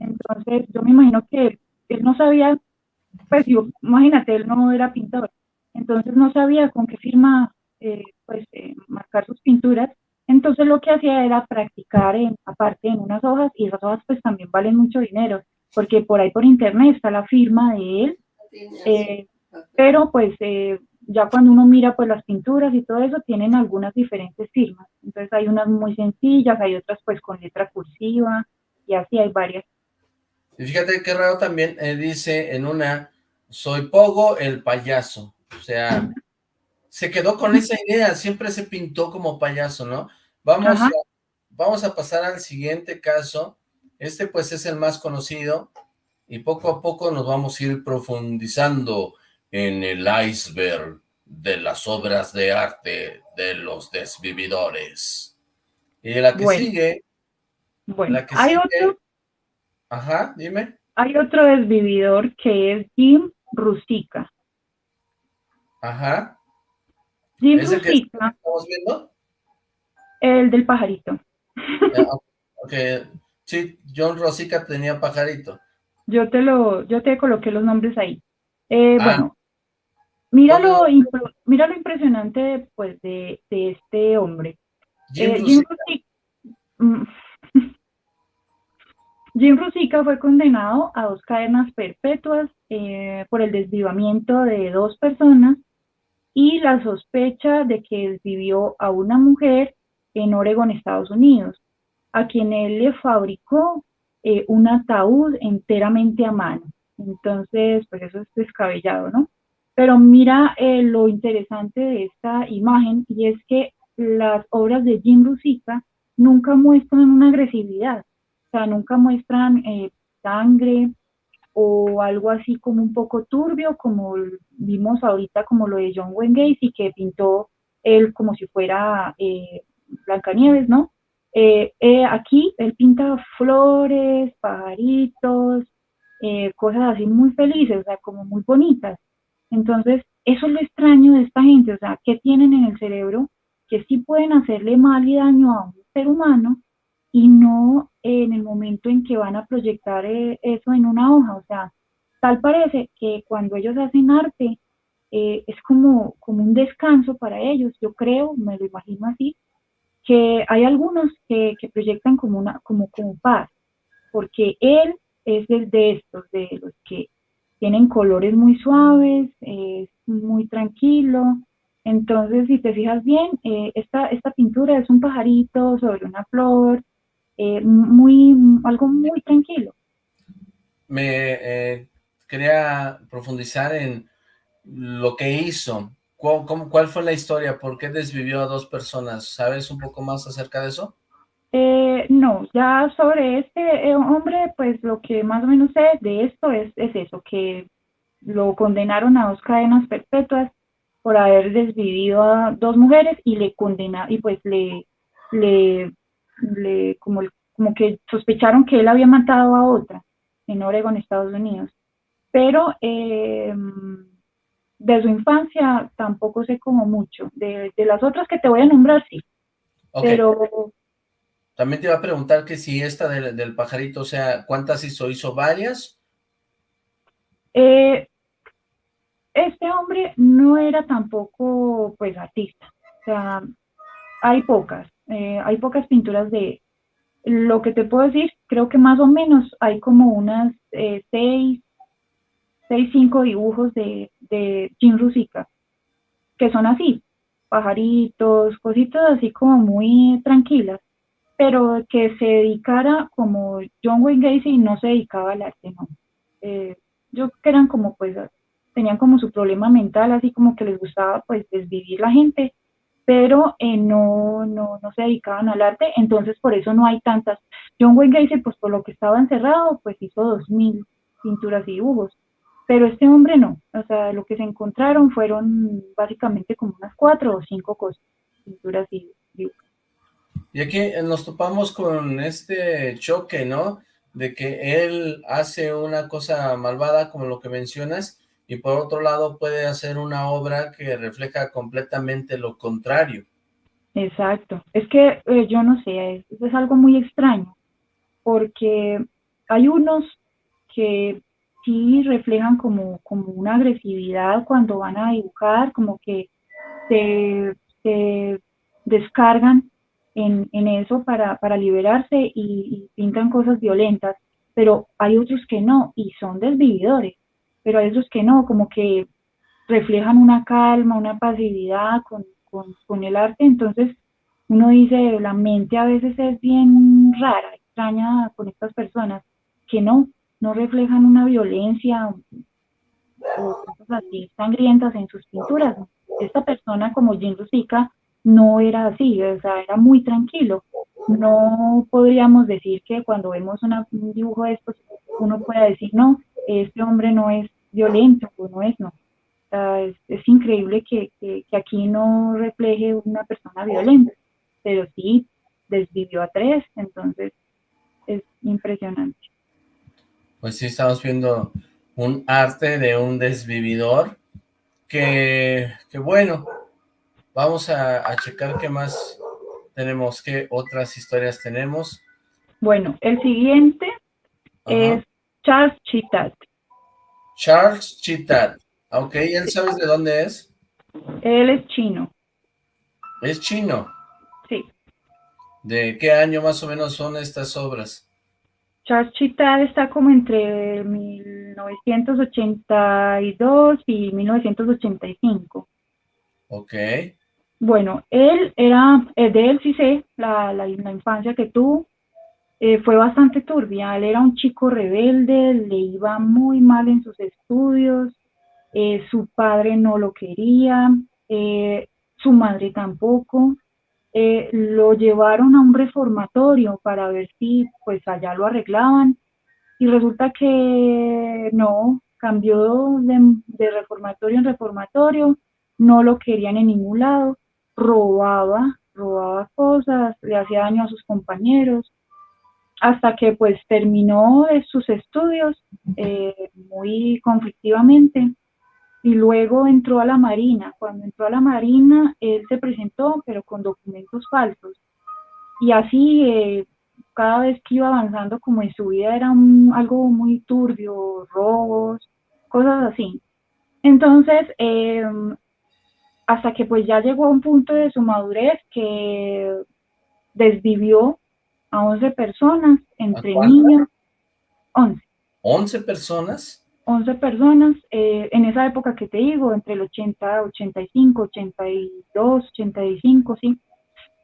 Entonces, yo me imagino que él no sabía pues yo, imagínate, él no era pintor, entonces no sabía con qué firma eh, pues eh, marcar sus pinturas, entonces lo que hacía era practicar en, aparte en unas hojas, y esas hojas pues también valen mucho dinero, porque por ahí por internet está la firma de él, eh, pero pues ya cuando uno mira pues las pinturas y todo eso, tienen algunas diferentes firmas, entonces hay unas muy sencillas, hay otras pues con letra cursiva, y así hay varias. Y fíjate qué raro también, dice en una, soy Pogo el payaso, o sea, se quedó con esa idea, siempre se pintó como payaso, ¿no? Vamos, a, vamos a pasar al siguiente caso, este pues es el más conocido, y poco a poco nos vamos a ir profundizando en el iceberg de las obras de arte de los desvividores. Y la que sigue... Bueno, hay otro... Ajá, dime. Hay otro desvividor que es Jim Rusica. Ajá. Jim Rusica. ¿Estamos viendo? El del pajarito. [laughs] Ah, ok, sí, John Rosica tenía pajarito. Yo te lo, yo te coloqué los nombres ahí. Eh, ah. Bueno, mira lo, mira lo impresionante pues de, de este hombre. Jim, eh, mm, [laughs] Jim Rusica fue condenado a dos cadenas perpetuas eh, por el desvivamiento de dos personas y la sospecha de que desvivió a una mujer en Oregon, Estados Unidos, a quien él le fabricó eh, un ataúd enteramente a mano. Entonces, pues eso es descabellado, ¿no? Pero mira eh, lo interesante de esta imagen y es que las obras de Jim Rusica nunca muestran una agresividad, o sea, nunca muestran eh, sangre o algo así como un poco turbio, como vimos ahorita como lo de John Wayne Gacy, que pintó él como si fuera eh, Blancanieves, ¿no? Eh, eh, aquí él pinta flores, pajaritos, cosas así muy felices, o sea, como muy bonitas. Entonces, eso es lo extraño de esta gente, o sea, ¿qué tienen en el cerebro? Que sí pueden hacerle mal y daño a un ser humano, y no en el momento en que van a proyectar eh, eso en una hoja. O sea, tal parece que cuando ellos hacen arte eh, es como, como un descanso para ellos, yo creo, me lo imagino así, que hay algunos que, proyectan como, una, como, como paz, porque él es el de estos, de los que tienen colores muy suaves, es muy tranquilo. Entonces, si te fijas bien, eh, esta, esta pintura es un pajarito sobre una flor, eh, muy, algo muy tranquilo. Me eh, quería profundizar en lo que hizo. ¿Cuál, ¿Cuál, fue la historia? ¿Por qué desvivió a dos personas? ¿Sabes un poco más acerca de eso? Eh, no, ya sobre este hombre, pues lo que más o menos sé de esto es, es eso, que lo condenaron a dos cadenas perpetuas por haber desvivido a dos mujeres y le condena y pues le, le le, como, como que sospecharon que él había matado a otra en Oregon, Estados Unidos. Pero eh, de su infancia tampoco sé como mucho. De, las otras que te voy a nombrar, sí. Pero... También te iba a preguntar que si esta del, pajarito, o sea, ¿cuántas hizo? ¿Hizo varias? Eh, este hombre no era tampoco, pues, artista. O sea, hay pocas. Eh, hay pocas pinturas de lo que te puedo decir, creo que más o menos hay como unas eh, seis, seis, cinco dibujos de, de Jim Rusica, que son así, pajaritos, cositas así como muy tranquilas, pero que se dedicara como John Wayne Gacy no se dedicaba al arte, no. Eh, yo que eran como pues, tenían como su problema mental, así como que les gustaba pues desvivir la gente pero eh, no, no, no se dedicaban al arte, entonces por eso no hay tantas. John Wayne Gacy, pues por lo que estaba encerrado, pues hizo dos mil pinturas y dibujos, pero este hombre no, o sea, lo que se encontraron fueron básicamente como unas cuatro o cinco cosas, pinturas y dibujos. Y aquí nos topamos con este choque, ¿no? De que él hace una cosa malvada, como lo que mencionas, y por otro lado puede hacer una obra que refleja completamente lo contrario. Exacto, es que eh, yo no sé, es, es, algo muy extraño, porque hay unos que sí reflejan como, como una agresividad cuando van a dibujar, como que se, descargan en, eso para, liberarse y, pintan cosas violentas, pero hay otros que no y son desvividores, pero hay otros que no, como que reflejan una calma, una pasividad con, con el arte, entonces uno dice, la mente a veces es bien rara, extraña con estas personas, que no, no reflejan una violencia o cosas así sangrientas en sus pinturas. Esta persona como Jim Rusica no era así, o sea, era muy tranquilo. No podríamos decir que cuando vemos un dibujo de estos, uno pueda decir, no, este hombre no es violento, o no es, no. es, increíble que, que, aquí no refleje una persona violenta, pero sí desvivió a tres, entonces es impresionante pues sí estamos viendo un arte de un desvividor que, bueno, vamos a, checar qué más tenemos, qué otras historias tenemos. Bueno, el siguiente es Charles Chitat. Charles Chitat. Ok, ¿él sabes de dónde es? Él es chino. ¿Es chino? Sí. ¿De qué año más o menos son estas obras? Charles Chital está como entre 1982 y 1985. Ok. Bueno, él era, eh, de él sí sé, la, la, infancia que tuvo, eh, fue bastante turbia. Él era un chico rebelde, le iba muy mal en sus estudios, eh, su padre no lo quería, su madre tampoco. Lo llevaron a un reformatorio para ver si pues allá lo arreglaban y resulta que no, cambió de, reformatorio en reformatorio, no lo querían en ningún lado, robaba, robaba cosas, le hacía daño a sus compañeros, hasta que pues terminó sus estudios eh, muy conflictivamente y luego entró a la Marina. Cuando entró a la Marina, él se presentó, pero con documentos falsos. Y así, eh, cada vez que iba avanzando como en su vida era algo muy turbio, robos, cosas así. Entonces, em, hasta que pues ya llegó a un punto de su madurez que desvivió a 11 personas, entre niños, 11. ¿11 personas? 11 personas, eh, en esa época que te digo, entre el 80, 85, 82, 85, ¿sí?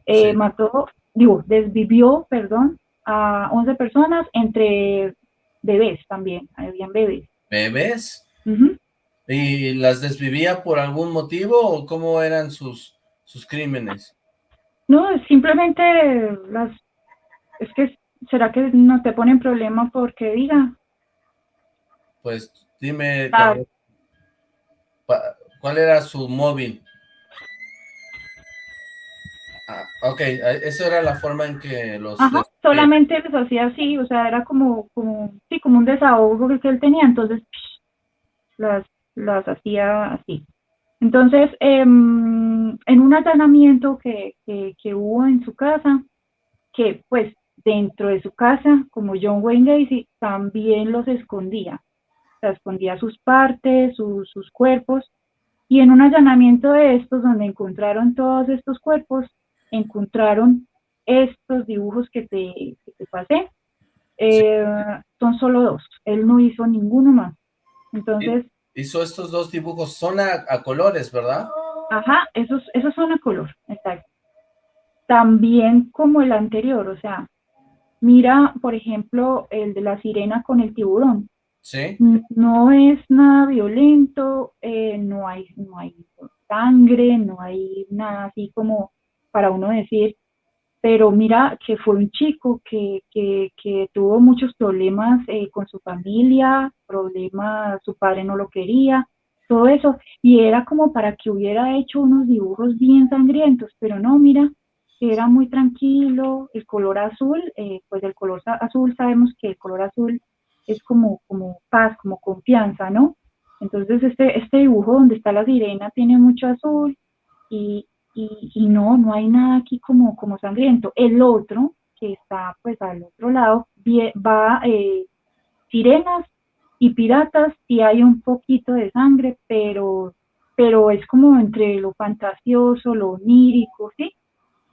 Eh, mató, digo, desvivió, perdón, a 11 personas entre bebés también, habían bebés. ¿Bebés? ¿Y las desvivía por algún motivo o cómo eran sus, sus crímenes? No, simplemente las, es que, ¿será que no te ponen problema porque diga, pues dime ah. cuál, era su móvil. Ah, ok, eso era la forma en que los... Ajá, solamente les hacía así, o sea, era como, como, sí, como un desahogo que él tenía, entonces las, las hacía así. Entonces, em, en un allanamiento que, que, que, hubo en su casa, que pues dentro de su casa, como John Wayne Gacy, también los escondía escondía sus partes, sus, cuerpos, y en un allanamiento de estos, donde encontraron todos estos cuerpos, encontraron estos dibujos que te, pasé. Eh, son solo dos, él no hizo ninguno más. Entonces... Hizo estos dos dibujos, son a, colores, ¿verdad? Ajá, esos, esos son a color, exacto. También como el anterior, o sea, mira, por ejemplo, el de la sirena con el tiburón. No es nada violento, eh, no, hay, no hay sangre, no hay nada así como para uno decir, pero mira que fue un chico que, tuvo muchos problemas eh, con su familia, problemas, su padre no lo quería, todo eso, y era como para que hubiera hecho unos dibujos bien sangrientos, pero no, mira, era muy tranquilo, el color azul, eh, pues el color azul sabemos que el color azul es como, como paz, como confianza, ¿no? Entonces este, este dibujo donde está la sirena tiene mucho azul y, y, no, no hay nada aquí como, como sangriento. El otro, que está pues al otro lado, va eh, sirenas Y Piratas sí hay un poquito de sangre, pero, pero es como entre lo fantasioso, lo onírico, ¿sí?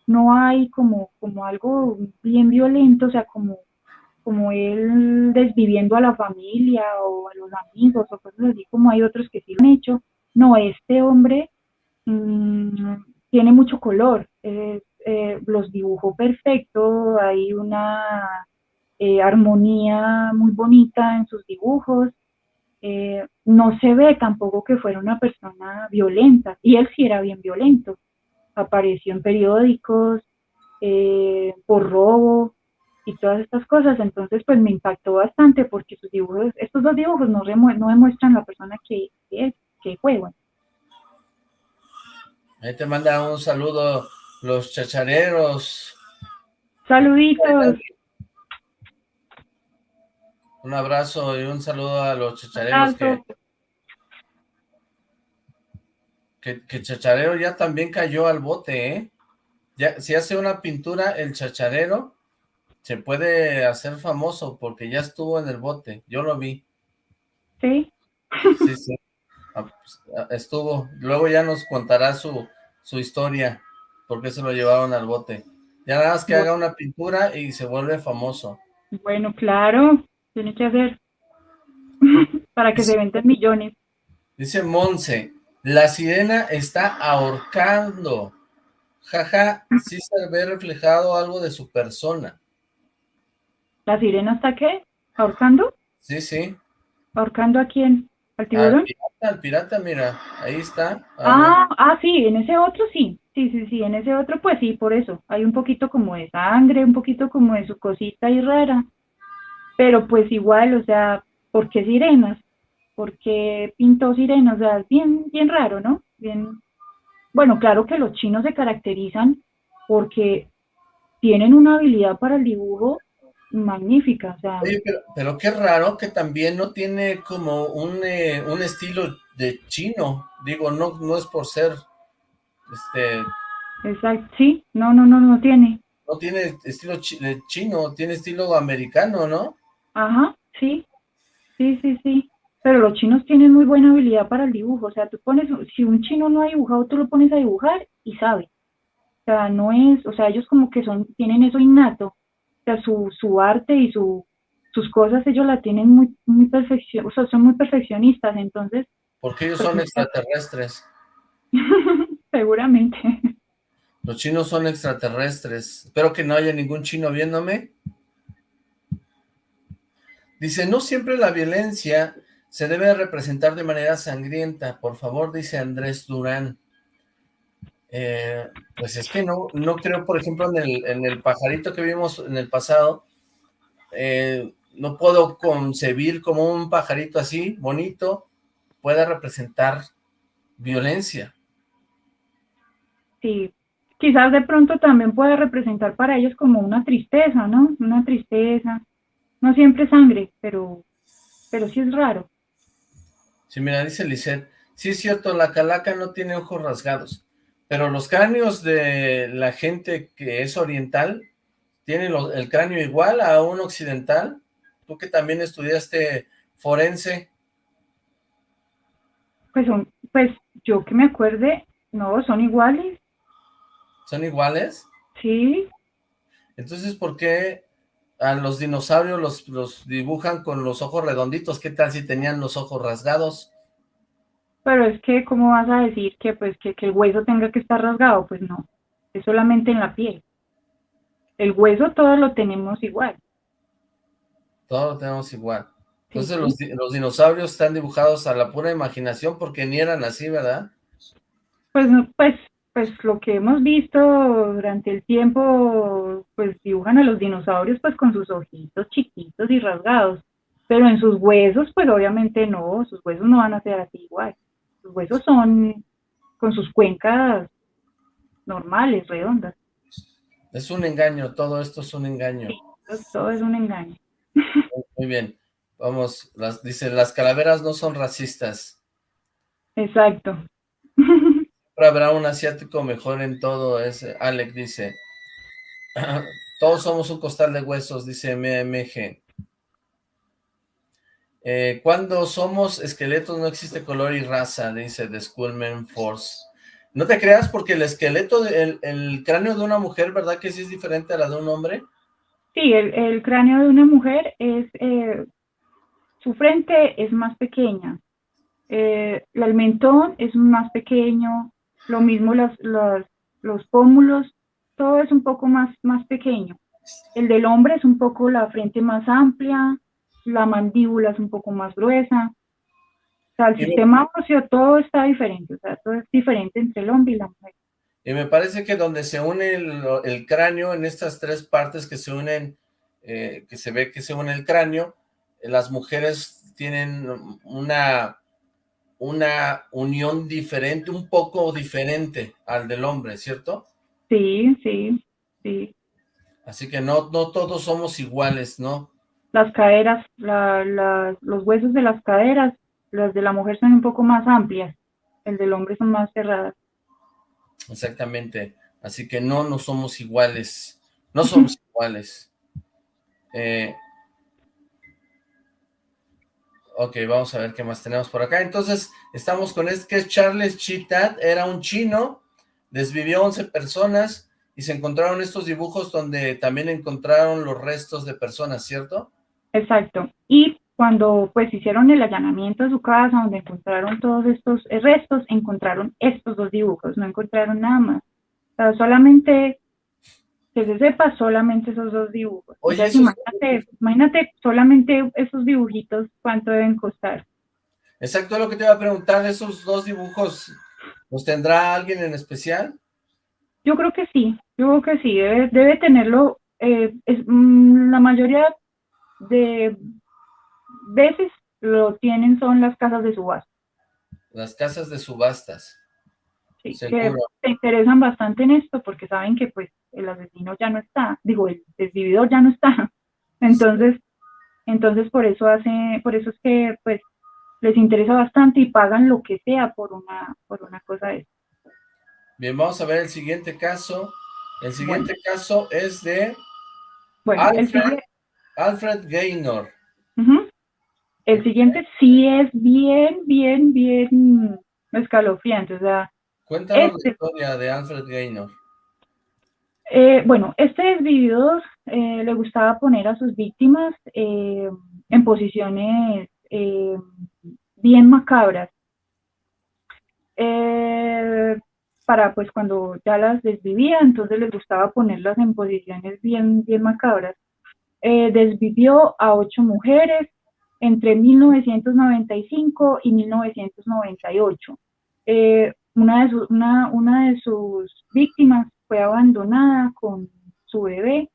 No hay como, como algo bien violento, o sea, como, como él desviviendo a la familia o a los amigos o cosas así, como hay otros que sí lo han hecho. No, este hombre mmm, tiene mucho color, eh, los dibujó perfecto, hay una eh, armonía muy bonita en sus dibujos, eh, no se ve tampoco que fuera una persona violenta, y él sí era bien violento, apareció en periódicos por robo y todas estas cosas, entonces pues me impactó bastante porque sus dibujos, estos dos dibujos no, no demuestran la persona que, es, que fue. Ahí te manda un saludo los chachareros. Saluditos. Un abrazo y un saludo a los chachareros que, que, Chacharero ya también cayó al bote, ¿eh? Ya, si hace una pintura, el chacharero se puede hacer famoso porque ya estuvo en el bote. Yo lo vi. Sí. Sí, sí. Ah, pues, ah, estuvo. Luego ya nos contará su, su historia, por qué se lo llevaron al bote. Ya nada más que haga una pintura y se vuelve famoso. Bueno, claro, tiene que hacer [laughs] para que se venden millones. Dice Monse, la sirena está ahorcando. Jaja, sí se ve reflejado algo de su persona. ¿La sirena está qué? ¿Ahorcando? Sí, sí. ¿Ahorcando a quién? ¿Al tiburón? Al al pirata, mira, ahí está. Ah, ah, sí, en ese otro sí. Sí, sí, sí, en ese otro pues sí, por eso. Hay un poquito como de sangre, un poquito como de su cosita y rara. Pero pues igual, o sea, ¿por qué sirenas? ¿Por qué pintó sirenas? O sea, es bien, bien raro, ¿no? Bien. Bueno, claro que los chinos se caracterizan porque tienen una habilidad para el dibujo magnífica. O sea, Oye, pero, pero, qué raro que también no tiene como un, eh, un estilo de chino. Digo, no, no es por ser, este... Exacto, sí, no, no, no, no tiene. No tiene estilo chino, tiene estilo americano, ¿no? Ajá, sí, sí, sí, sí. Pero los chinos tienen muy buena habilidad para el dibujo. O sea, tú pones, si un chino no ha dibujado, tú lo pones a dibujar y sabe. O sea, no es, o sea, ellos como que son, tienen eso innato sea, su, su arte y su, sus cosas ellos la tienen muy, muy perfección, o sea, son muy perfeccionistas, entonces... Porque ellos son extraterrestres. [laughs] Seguramente. Los chinos son extraterrestres. Espero que no haya ningún chino viéndome. Dice, no siempre la violencia se debe representar de manera sangrienta. Por favor, dice Andrés Durán. Eh, pues es que no, no creo, por ejemplo, en el, en el pajarito que vimos en el pasado, eh, no puedo concebir como un pajarito así, bonito, pueda representar violencia. Sí, quizás de pronto también pueda representar para ellos como una tristeza, ¿no? Una tristeza, no siempre sangre, pero, pero sí es raro. Sí, mira, dice Lisette, sí es cierto, la calaca no tiene ojos rasgados, pero los cráneos de la gente que es oriental, ¿tienen el cráneo igual a un occidental? Tú que también estudiaste forense. Pues, son, pues yo que me acuerde, no, son iguales. ¿Son iguales? Sí. Entonces, ¿por qué a los dinosaurios los, los dibujan con los ojos redonditos? ¿Qué tal si tenían los ojos rasgados? Pero es que, ¿cómo vas a decir que, pues, que, el hueso tenga que estar rasgado? Pues no, es solamente en la piel. El hueso todo lo tenemos igual. Todo lo tenemos igual. Entonces Los, los, dinosaurios están dibujados a la pura imaginación porque ni eran así, ¿verdad? Pues, pues, pues lo que hemos visto durante el tiempo, pues dibujan a los dinosaurios pues con sus ojitos chiquitos y rasgados. Pero en sus huesos, pues obviamente no, sus huesos no van a ser así igual. Los huesos son con sus cuencas normales, redondas. Es un engaño, todo esto es un engaño. todo es un engaño. Muy bien, vamos, las, dice, las calaveras no son racistas. Exacto. Siempre habrá un asiático mejor en todo, es, Alec dice. [clears throat] Todos somos un costal de huesos, dice MMG. Eh, cuando somos esqueletos no existe color y raza, dice The Schoolman Force. No te creas porque el esqueleto, el, el, cráneo de una mujer, ¿verdad que sí es diferente a la de un hombre? Sí, el, cráneo de una mujer es, eh, su frente es más pequeña, eh, el mentón es más pequeño, lo mismo los pómulos, todo es un poco más, más pequeño. El del hombre es un poco la frente más amplia, la mandíbula es un poco más gruesa. O sea, el sistema óseo, todo está diferente, o sea, todo es diferente entre el hombre y la mujer. Y me parece que donde se une el, cráneo, en estas tres partes que se unen, eh, que se ve que se une el cráneo, las mujeres tienen una, una unión diferente, un poco diferente al del hombre, ¿cierto? Sí, sí, sí. Así que no, no todos somos iguales, ¿no? Las caderas, los huesos de las caderas, las de la mujer son un poco más amplias, el del hombre son más cerradas. Exactamente, así que no, no somos iguales, no somos [laughs] iguales. Eh, ok, vamos a ver qué más tenemos por acá. Entonces, estamos con este que es Charles Chitat, era un chino, desvivió 11 personas, y se encontraron estos dibujos donde también encontraron los restos de personas, ¿cierto? Exacto. Y cuando pues hicieron el allanamiento de su casa, donde encontraron todos estos restos, encontraron estos dos dibujos, no encontraron nada más. O sea, solamente, que se sepa, solamente esos dos dibujos. Oye, imagínate, imagínate solamente esos dibujitos, cuánto deben costar. Exacto, lo que te iba a preguntar, esos dos dibujos, ¿los tendrá alguien en especial? Yo creo que sí, yo creo que sí, debe, tenerlo. Eh, es, mm, la mayoría de veces lo tienen son las casas de subasta. Las casas de subastas. Sí, que se interesan bastante en esto porque saben que pues el asesino ya no está, digo, el desvividor ya no está. [laughs] Entonces, entonces por eso hace, por eso es que pues les interesa bastante y pagan lo que sea por una, por una cosa de eso. Bien, vamos a ver el siguiente caso. El siguiente caso es de Alfred, Gaynor. El siguiente sí es bien, bien, bien escalofriante. O sea, Cuéntanos la este historia de Alfred Gaynor. Eh, bueno, este desvividor eh, le gustaba poner a sus víctimas eh, en posiciones bien macabras. Eh, para pues cuando ya las desvivía, entonces les gustaba ponerlas en posiciones bien, bien macabras. Eh, desvivió a ocho mujeres entre 1995 y 1998. Eh, una, de una, una de sus víctimas fue abandonada con su bebé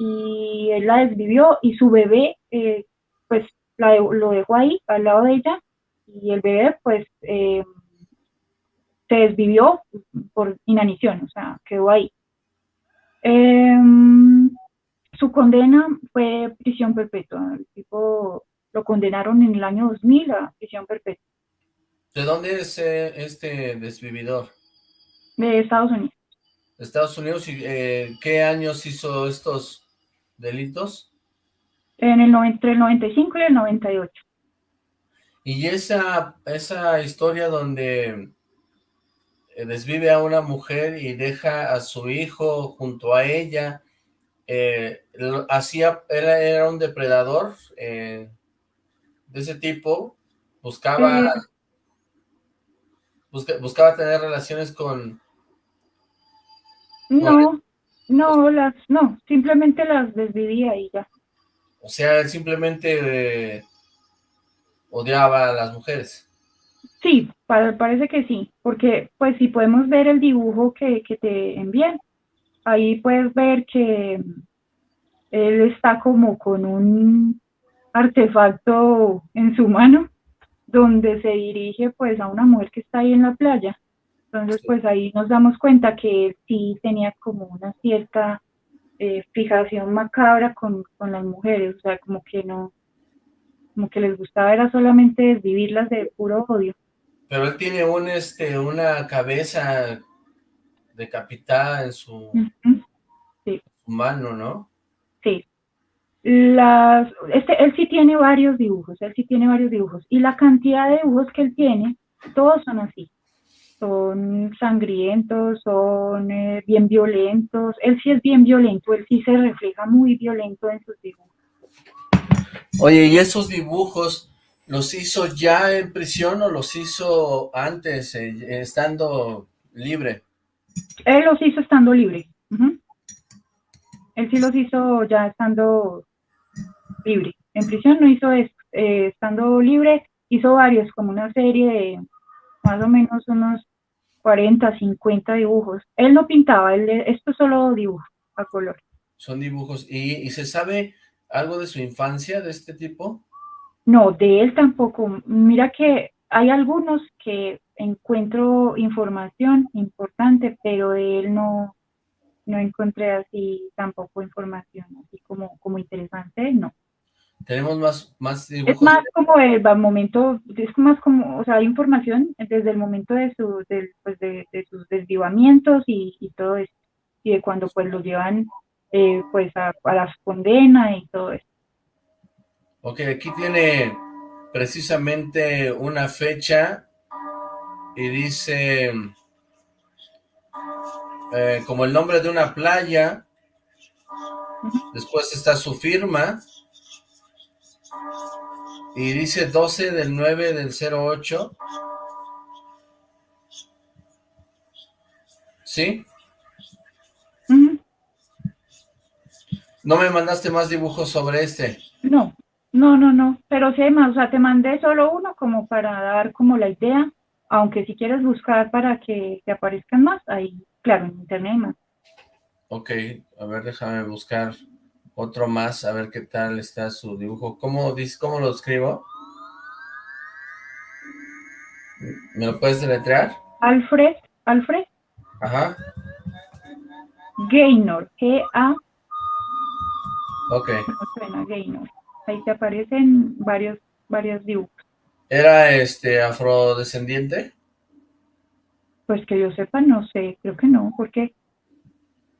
y él la desvivió y su bebé eh, pues lo dejó ahí al lado de ella y el bebé pues se desvivió por inanición, o sea, quedó ahí. Em, su condena fue prisión perpetua. El tipo lo condenaron en el año 2000 a prisión perpetua. ¿De dónde es eh, este desvividor? De Estados Unidos. Estados Unidos, ¿y eh, qué años hizo estos delitos? En el entre el 95 y el 98. Y esa, esa historia donde eh, desvive a una mujer y deja a su hijo junto a ella. Eh, hacía, era, un depredador eh, de ese tipo, buscaba, buscaba tener relaciones con... No, no, las, no, simplemente las desvivía y ya. O sea, él simplemente odiaba a las mujeres. Sí, parece que sí, porque pues si podemos ver el dibujo que, que te envían, ahí puedes ver que él está como con un artefacto en su mano, donde se dirige pues a una mujer que está ahí en la playa. Entonces pues ahí nos damos cuenta que él sí tenía como una cierta eh, fijación macabra con, con las mujeres, o sea, como que no, como que les gustaba era solamente vivirlas de puro odio. Pero él tiene un, este, una cabeza decapitada en su, mano, ¿no? Sí. las, este, él sí tiene varios dibujos, él sí tiene varios dibujos, y la cantidad de dibujos que él tiene, todos son así, son sangrientos, son eh, bien violentos, él sí es bien violento, él sí se refleja muy violento en sus dibujos. Oye, ¿y esos dibujos los hizo ya en prisión o los hizo antes, eh, estando libre? Él los hizo estando libre. Él sí los hizo ya estando libre. En prisión no hizo esto, eh, estando libre hizo varios, como una serie de más o menos unos 40, 50 dibujos. Él no pintaba, él, esto es solo dibujo a color. Son dibujos. ¿Y, se sabe algo de su infancia de este tipo? No, de él tampoco. Mira que hay algunos que encuentro información importante, pero de él no, no encontré así tampoco información así como, como interesante, no. Tenemos más, más dibujos. Es más como el momento, es más como, o sea, hay información desde el momento de, su, pues de, sus desvivamientos y, y, todo eso, y de cuando pues los llevan eh, pues a, a las condenas y todo eso. Ok, aquí tiene precisamente una fecha y dice eh, como el nombre de una playa, después está su firma, y dice 12 del 9 del 08. ¿Sí? ¿No me mandaste más dibujos sobre este? No, no, no, no, pero sí más, o sea, te mandé solo uno como para dar como la idea, aunque si quieres buscar para que te aparezcan más, ahí, claro, en internet hay más. Ok, a ver, déjame buscar otro más, a ver qué tal está su dibujo. ¿Cómo, cómo lo escribo? ¿Me lo puedes deletrear? Alfred, Alfred. Ajá. Gaynor, G-A. Ok. Gaynor. Ahí te aparecen varios, varios dibujos. ¿Era este afrodescendiente? Pues que yo sepa, no sé, creo que no, ¿por qué?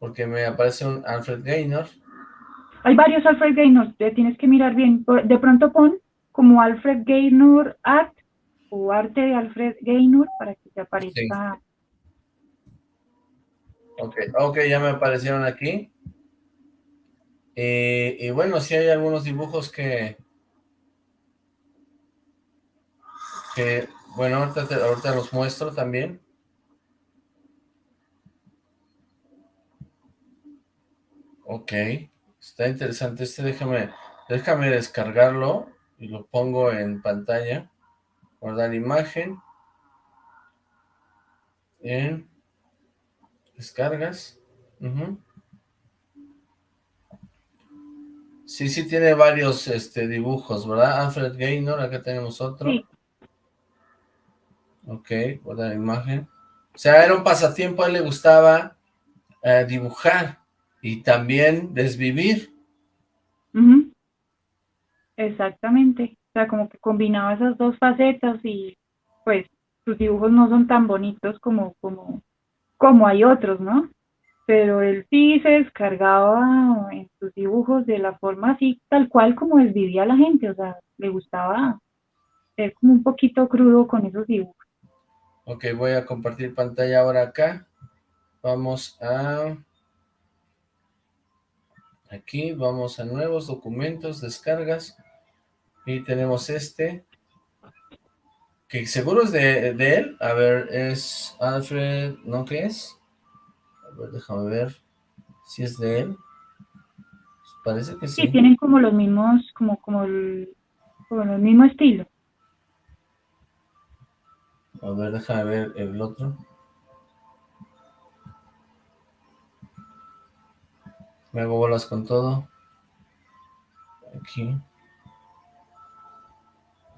Porque me aparece un Alfred Gaynor. Hay varios Alfred Gaynor, te tienes que mirar bien. De pronto pon como Alfred Gaynor Art o Arte de Alfred Gaynor para que te aparezca. Ok, ok, ya me aparecieron aquí. Eh, y bueno, sí hay algunos dibujos que... Que, bueno, ahorita, ahorita los muestro también. Ok. Está interesante este, déjame, déjame descargarlo y lo pongo en pantalla. Guardar imagen. En descargas. Sí, sí tiene varios este, dibujos, ¿verdad? Alfred Gaynor, acá tenemos otro. Sí. Ok, guardar imagen. O sea, era un pasatiempo, a él le gustaba eh, dibujar y también desvivir. Exactamente, o sea, como que combinaba esas dos facetas y pues sus dibujos no son tan bonitos como, como, como hay otros, ¿no? Pero él sí se descargaba en sus dibujos de la forma así, tal cual como desvivía la gente, o sea, le gustaba ser como un poquito crudo con esos dibujos. Ok, voy a compartir pantalla ahora acá. Vamos a... Aquí vamos a nuevos documentos, descargas, y tenemos este, que seguro es de, él. A ver, es Alfred, ¿no qué es? A ver, déjame ver si es de él. Parece que sí. Sí, tienen como los mismos, como, como el, como el mismo estilo. A ver, déjame ver el otro. Me hago bolas con todo. Aquí.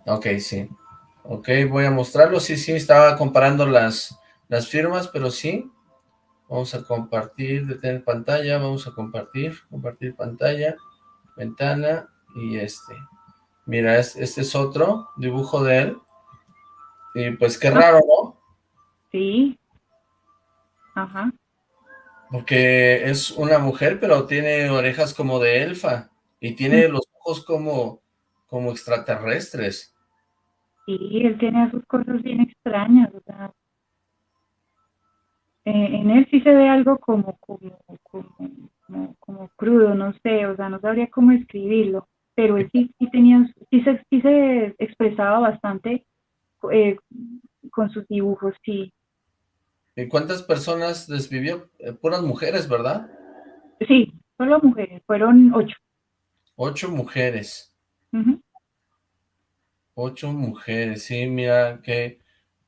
Ok, sí. Ok, voy a mostrarlo. Sí, sí, estaba comparando las, las firmas, pero sí. Vamos a compartir, detener pantalla, vamos a compartir, compartir pantalla, ventana y este. Mira, este es otro dibujo de él. Y pues qué raro, ¿no? Sí. Ajá. Porque es una mujer, pero tiene orejas como de elfa. Y tiene los ojos como, como extraterrestres. Sí, él tiene sus cosas bien extrañas, o sea, eh, en él sí se ve algo como, como, como, como, crudo, no sé, o sea, no sabría cómo escribirlo, pero él sí, sí tenía, sí se, sí se expresaba bastante eh, con sus dibujos, sí. ¿Y cuántas personas desvivió? Eh, puras mujeres, ¿verdad? Sí, solo mujeres, fueron ocho. Ocho mujeres. Ocho mujeres, sí, mira que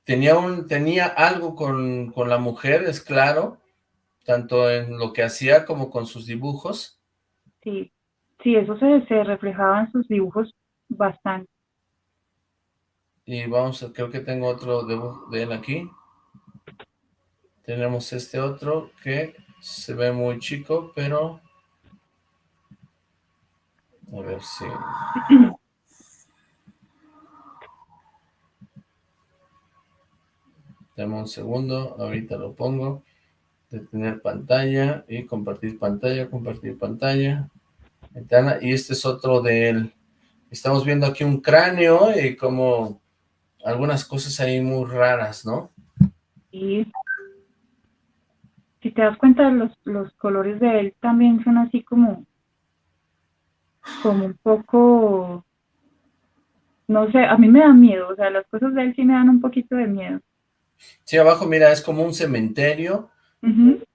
tenía un tenía algo con, con la mujer, es claro, tanto en lo que hacía como con sus dibujos. Sí, sí, eso se, se reflejaba en sus dibujos bastante. Y vamos, a, creo que tengo otro de, él aquí. Tenemos este otro que se ve muy chico, pero... A ver si... Dame un segundo, ahorita lo pongo. Detener pantalla y compartir pantalla, compartir pantalla. Y este es otro de él. Estamos viendo aquí un cráneo y como algunas cosas ahí muy raras, ¿no? Sí. Si te das cuenta, los, los colores de él también son así como, como un poco, no sé, a mí me da miedo, o sea, las cosas de él sí me dan un poquito de miedo. Sí, abajo, mira, es como un cementerio.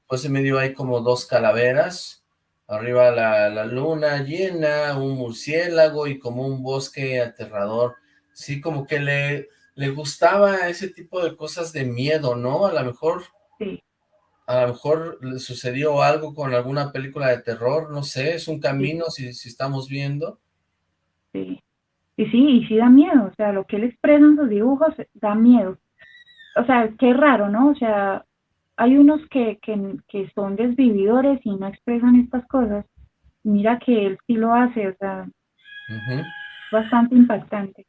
Pues en medio hay como dos calaveras. Arriba la, la, luna llena, un murciélago y como un bosque aterrador. Sí, como que le, le gustaba ese tipo de cosas de miedo, ¿no? A lo mejor... Sí. A lo mejor le sucedió algo con alguna película de terror, no sé, es un camino si, si estamos viendo. Sí, y sí, y sí da miedo, o sea, lo que él expresa en sus dibujos da miedo o sea, qué raro, ¿no? O sea, hay unos que, que, son desvividores y no expresan estas cosas. Mira que él sí lo hace, o sea, bastante impactante.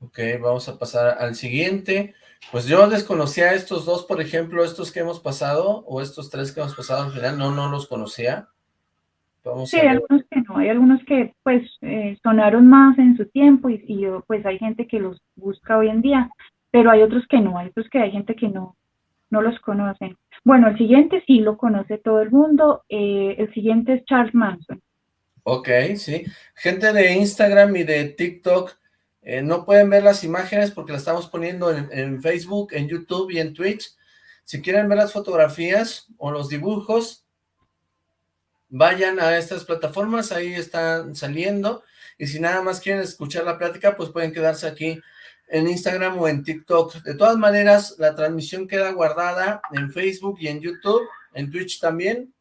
Ok, vamos a pasar al siguiente. Pues yo desconocía estos dos, por ejemplo, estos que hemos pasado, o estos tres que hemos pasado al final, no, no los conocía sí, hay algunos que no, hay algunos que pues eh, sonaron más en su tiempo y, y, pues hay gente que los busca hoy en día, pero hay otros que no, hay otros que hay gente que no, no los conoce. Bueno, el siguiente sí lo conoce todo el mundo, eh, el siguiente es Charles Manson. Ok, sí. Gente de Instagram y de TikTok eh, no pueden ver las imágenes porque las estamos poniendo en, en Facebook, en YouTube y en Twitch. Si quieren ver las fotografías o los dibujos, vayan a estas plataformas, ahí están saliendo, y si nada más quieren escuchar la plática, pues pueden quedarse aquí en Instagram o en TikTok. De todas maneras, la transmisión queda guardada en Facebook y en YouTube, en Twitch también,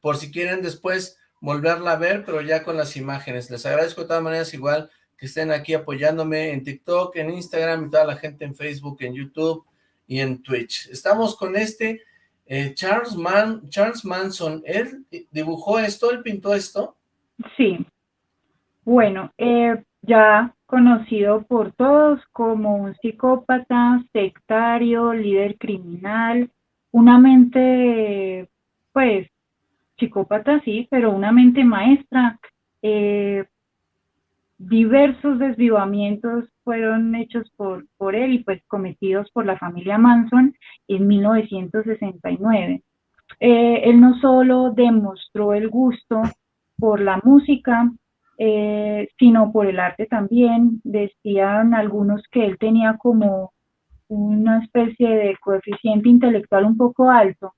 por si quieren después volverla a ver, pero ya con las imágenes. Les agradezco de todas maneras igual que estén aquí apoyándome en TikTok, en Instagram y toda la gente en Facebook, en YouTube y en Twitch. Estamos con este eh, Charles, Man, Charles Manson, ¿él dibujó esto? ¿Él pintó esto? Sí. Bueno, eh, ya conocido por todos como un psicópata, sectario, líder criminal, una mente, pues, psicópata sí, pero una mente maestra, eh, diversos desvivamientos fueron hechos por, por él y pues cometidos por la familia Manson en 1969. Eh, él no solo demostró el gusto por la música, eh, sino por el arte también. Decían algunos que él tenía como una especie de coeficiente intelectual un poco alto,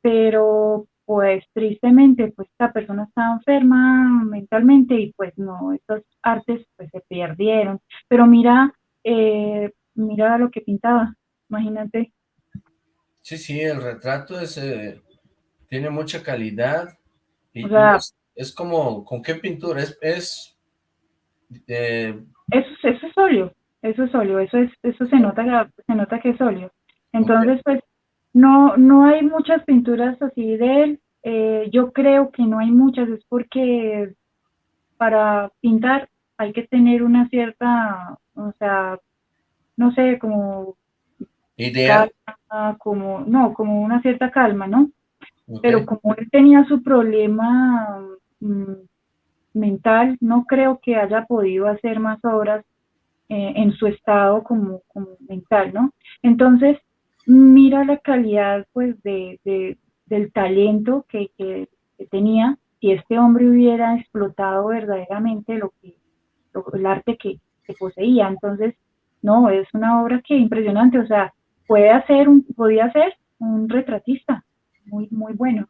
pero pues tristemente pues esta persona estaba enferma mentalmente y pues no, estos artes pues se perdieron. Pero mira, eh, mira lo que pintaba, imagínate. Sí, sí, el retrato es, eh, tiene mucha calidad y, es, como, ¿con qué pintura? Es, es eh, eso, eso, es óleo, eso es óleo, eso es, eso se nota, se nota que es óleo. Entonces, pues, no, no hay muchas pinturas así de él. Eh, yo creo que no hay muchas, es porque para pintar hay que tener una cierta, o sea, no sé, como idea, como, no, como una cierta calma, ¿no? Pero como él tenía su problema mm, mental, no creo que haya podido hacer más obras eh, en su estado como, mental, ¿no? Entonces, mira la calidad, pues, de, del talento que, tenía, si este hombre hubiera explotado verdaderamente lo que, el arte que, que poseía. Entonces, no, es una obra que impresionante, o sea, puede hacer un, podía ser un retratista muy, muy bueno.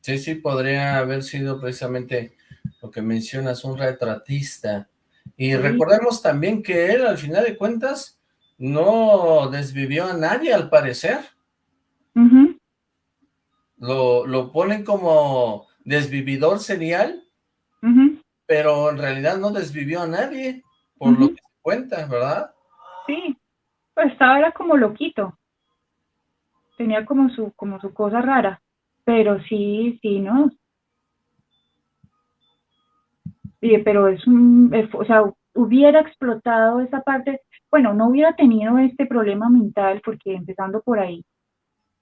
Sí, sí, podría haber sido precisamente lo que mencionas, un retratista. Y recordemos también que él, al final de cuentas, no desvivió a nadie, al parecer. lo, lo, ponen como desvividor serial, pero en realidad no desvivió a nadie, por lo que se cuenta, ¿verdad? Sí, pues estaba era como loquito tenía como su, como su cosa rara, pero sí, sí, ¿no? pero es un, o sea, hubiera explotado esa parte, bueno, no hubiera tenido este problema mental, porque empezando por ahí,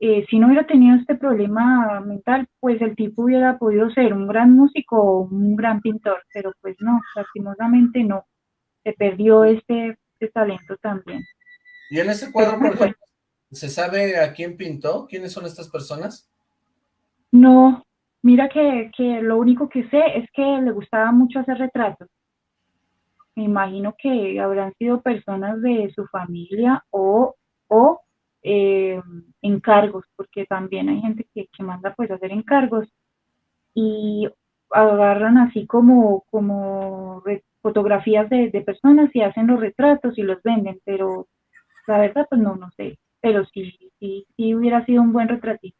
eh, si no hubiera tenido este problema mental, pues el tipo hubiera podido ser un gran músico o un gran pintor, pero pues no, lastimosamente no, se perdió este, este talento también. Y en ese cuadro, por ejemplo, ¿Se sabe a quién pintó? ¿Quiénes son estas personas? No, mira que, lo único que sé es que le gustaba mucho hacer retratos. Me imagino que habrán sido personas de su familia o, o eh, encargos, porque también hay gente que, manda pues hacer encargos y agarran así como, como fotografías de, de personas y hacen los retratos y los venden, pero la verdad pues no, no sé pero sí, sí, sí hubiera sido un buen retratito.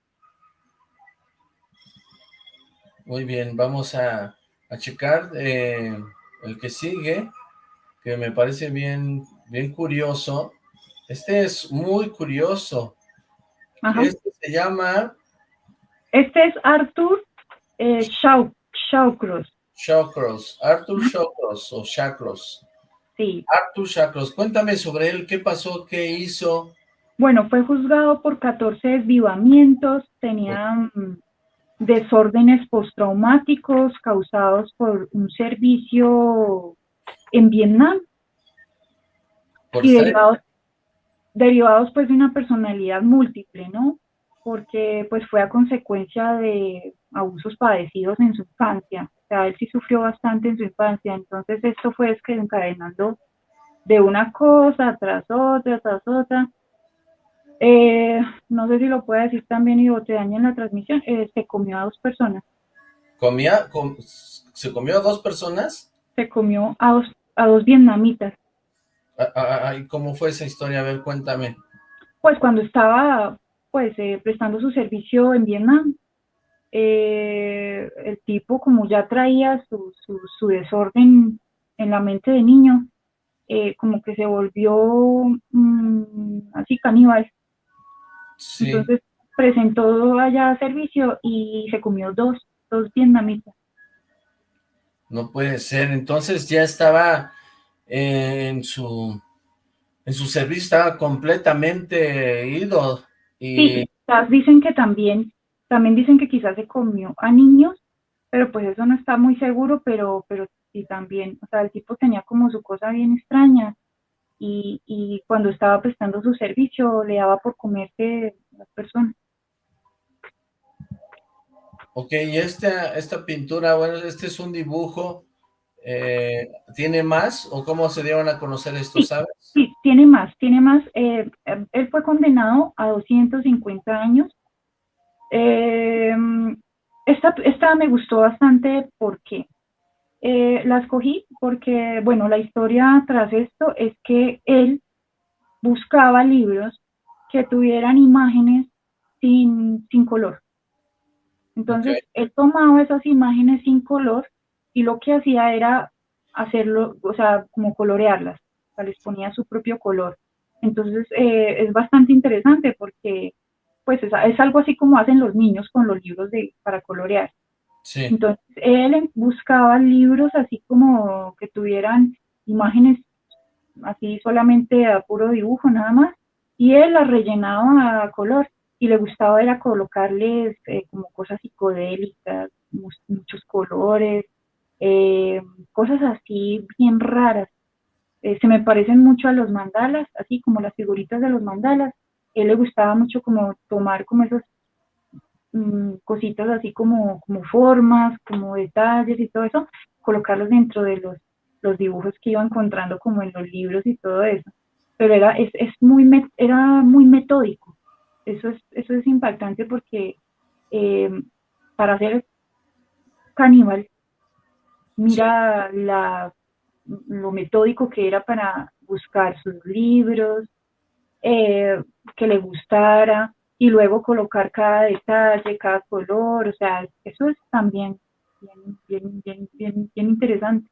Muy bien, vamos a, checar eh, el que sigue, que me parece bien, bien curioso. Este es muy curioso. Este se llama... Este es Arthur eh, Shawcross. Shawcross, Arthur Shawcross o Shawcross. Sí. Arthur Shawcross, cuéntame sobre él, qué pasó, qué hizo, bueno, fue juzgado por 14 desvivamientos, tenía mm, desórdenes postraumáticos causados por un servicio en Vietnam y derivados, derivados pues de una personalidad múltiple, ¿no? Porque pues fue a consecuencia de abusos padecidos en su infancia, o sea, él sí sufrió bastante en su infancia, entonces esto fue desencadenando de una cosa tras otra, tras otra, eh, no sé si lo puede decir también y te en la transmisión, eh, se comió a dos personas. ¿Comía, ¿Se comió a dos personas? Se comió a dos, a dos vietnamitas. Ah, ah, ah, ¿Y cómo fue esa historia? A ver, cuéntame. Pues cuando estaba pues eh, prestando su servicio en Vietnam, el tipo como ya traía su, su, desorden en la mente de niño, como que se volvió mm, así caníbal entonces presentó allá servicio y se comió dos, dos vietnamitas. No puede ser, entonces ya estaba en su en su servicio, estaba completamente ido. Sí, dicen que también, también dicen que quizás se comió a niños, pero pues eso no está muy seguro, pero, pero sí también, o sea, el tipo tenía como su cosa bien extraña, y, y cuando estaba prestando su servicio le daba por comerse las personas. Ok, y esta, esta pintura, bueno, este es un dibujo, eh, ¿tiene más o cómo se dieron a conocer esto, sabes? Sí, tiene más, tiene más. Eh, él fue condenado a 250 años. Eh, esta, esta me gustó bastante porque eh, la escogí porque, bueno, la historia tras esto es que él buscaba libros que tuvieran imágenes sin, sin color. Entonces, él tomaba esas imágenes sin color y lo que hacía era hacerlo, o sea, como colorearlas, o sea, les ponía su propio color. Entonces, eh, es bastante interesante porque, pues, es, es, algo así como hacen los niños con los libros de, para colorear. Entonces, él buscaba libros así como que tuvieran imágenes así solamente a puro dibujo nada más, y él las rellenaba a color. Y le gustaba era colocarles eh, como cosas psicodélicas, muchos colores, eh, cosas así bien raras. Eh, se me parecen mucho a los mandalas, así como las figuritas de los mandalas. él le gustaba mucho como tomar como esas mm, cositas así como, como formas, como detalles y todo eso, colocarlos dentro de los, los dibujos que iba encontrando como en los libros y todo eso. Pero era, es, es muy, era muy metódico. Eso es, eso es impactante porque eh, para ser caníbal mira la, lo metódico que era para buscar sus libros, eh, que le gustara, y luego colocar cada detalle, cada color, o sea, eso es también bien, bien, bien, bien, interesante.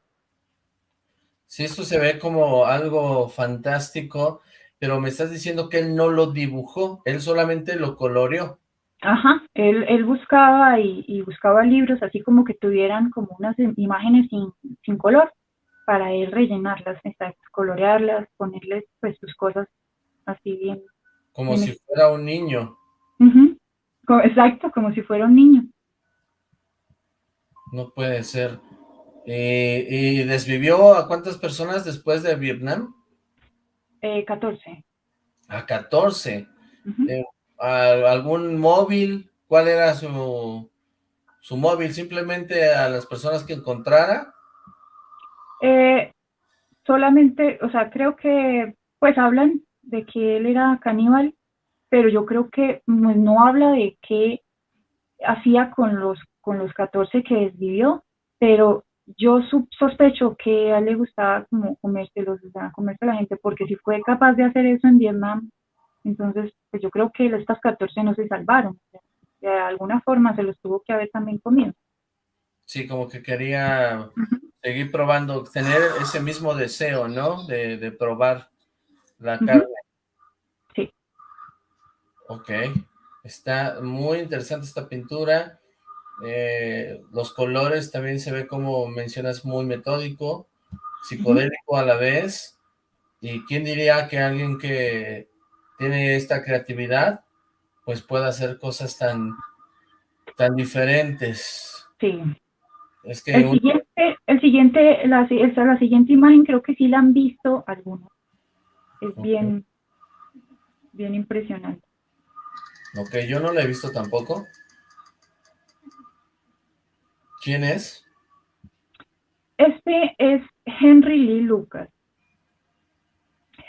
Sí, esto se ve como algo fantástico, pero me estás diciendo que él no lo dibujó, él solamente lo coloreó. Ajá, él, él buscaba y, buscaba libros así como que tuvieran como unas imágenes sin, color para él rellenarlas, colorearlas, ponerles pues sus cosas así bien. Como si fuera un niño. Exacto, como si fuera un niño. No puede ser. Eh, ¿Y desvivió a cuántas personas después de Vietnam? Eh, 14. A 14 algún móvil? ¿Cuál era su, su móvil? ¿Simplemente a las personas que encontrara? Eh, solamente, o sea, creo que, pues hablan de que él era caníbal, pero yo creo que pues, no habla de qué hacía con los, con los 14 que desvivió, pero yo sospecho que a él le gustaba como comérselos, o sea, comerse a la gente, porque si fue capaz de hacer eso en Vietnam, entonces, pues yo creo que estas 14 no se salvaron. De alguna forma se los tuvo que haber también comido. Sí, como que quería seguir probando, tener ese mismo deseo, ¿no? De, probar la carne. Sí. Ok. Está muy interesante esta pintura. Eh, los colores también se ve como mencionas muy metódico, psicodélico a la vez. ¿Y quién diría que alguien que tiene esta creatividad, pues puede hacer cosas tan, tan diferentes. Sí. Es que el, siguiente, el siguiente, la, la siguiente imagen creo que sí la han visto algunos. Es bien, bien impresionante. Ok, yo no la he visto tampoco. ¿Quién es? Este es Henry Lee Lucas.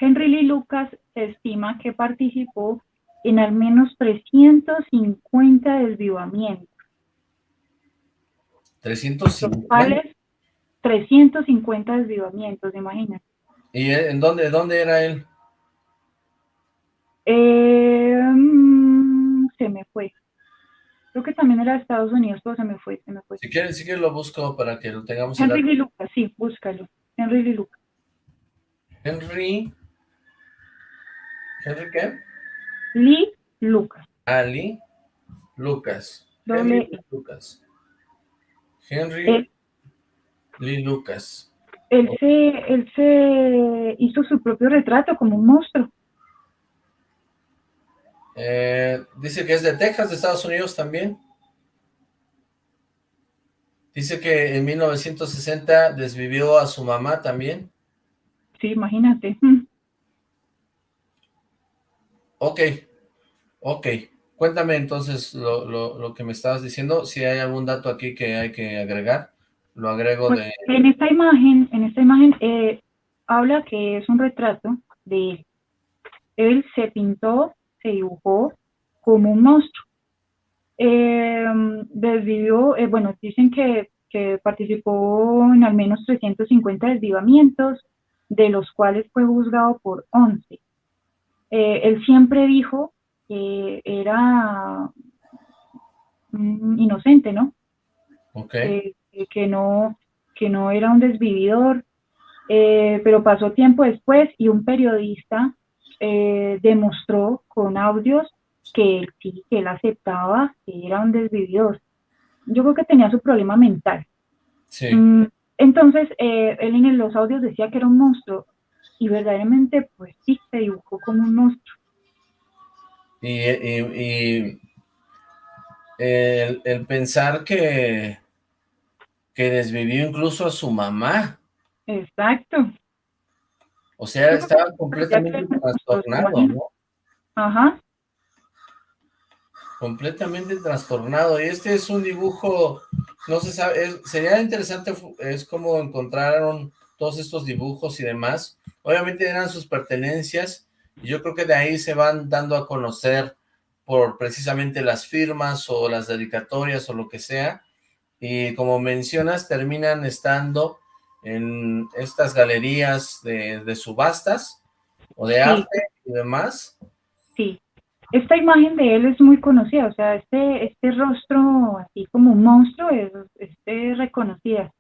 Henry Lee Lucas se estima que participó en al menos 350 desvivamientos. 350. 350 desvivamientos, imagínate. ¿Y en dónde, dónde era él? Eh, mm, se me fue. Creo que también era de Estados Unidos, pero se me fue, se me fue. Si quieres, si quieres lo busco para que lo tengamos. Henry Lee Lucas, sí, búscalo. Henry Lee Lucas. Henry ¿Henry qué? Lee Lucas. Ah, Lee Lucas. Henry Lucas. Henry Lee Lucas. Él, se, él se hizo su propio retrato como un monstruo. Eh, dice que es de Texas, de Estados Unidos también. Dice que en 1960 desvivió a su mamá también. Sí, imagínate. Ok, ok. Cuéntame entonces lo, que me estabas diciendo, si hay algún dato aquí que hay que agregar, lo agrego pues, de... En esta imagen, en esta imagen eh, habla que es un retrato de él. Él se pintó, se dibujó como un monstruo. Eh, desvivió, eh, bueno, dicen que, que participó en al menos 350 desvivamientos, de los cuales fue juzgado por 11 eh, él siempre dijo que era inocente, ¿no? Okay. Eh, que no que no era un desvividor, pero pasó tiempo después y un periodista demostró con audios que él sí, que él aceptaba que era un desvividor. Yo creo que tenía su problema mental. Sí. Mm, entonces, él en los audios decía que era un monstruo y verdaderamente pues sí se dibujó como un monstruo. Y, el, pensar que, que desvivió incluso a su mamá. Exacto. O sea, estaba completamente trastornado, ¿no? Ajá. Completamente trastornado. Y este es un dibujo, no se sabe, sería interesante, es como encontraron todos estos dibujos y demás. Obviamente eran sus pertenencias, y yo creo que de ahí se van dando a conocer por precisamente las firmas o las dedicatorias o lo que sea. Y como mencionas, terminan estando en estas galerías de, subastas o de arte y demás. Sí, esta imagen de él es muy conocida, o sea, este, este rostro así como un monstruo es, es, reconocida.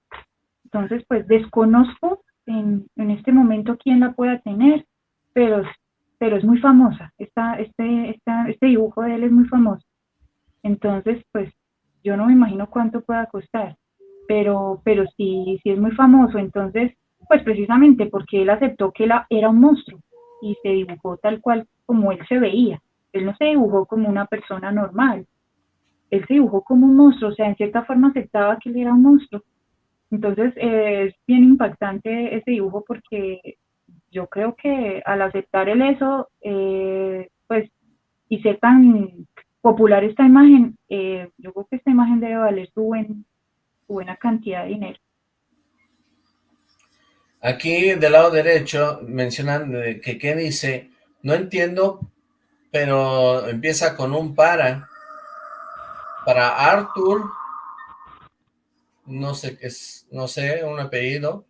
Entonces, pues desconozco en, en, este momento quién la pueda tener, pero, pero es muy famosa. Esta, este, esta, este dibujo de él es muy famoso. Entonces, pues yo no me imagino cuánto pueda costar pero, pero sí, sí es muy famoso, entonces, pues precisamente porque él aceptó que él era un monstruo y se dibujó tal cual como él se veía. Él no se dibujó como una persona normal, él se dibujó como un monstruo, o sea, en cierta forma aceptaba que él era un monstruo. Entonces, eh, es bien impactante ese dibujo porque yo creo que al aceptar él eso, eh, pues, y ser tan popular esta imagen, eh, yo creo que esta imagen debe valer su buen, buena cantidad de dinero. Aquí del lado derecho mencionan que qué dice, no entiendo, pero empieza con un para. Para Arthur, no sé qué es, no sé, un apellido.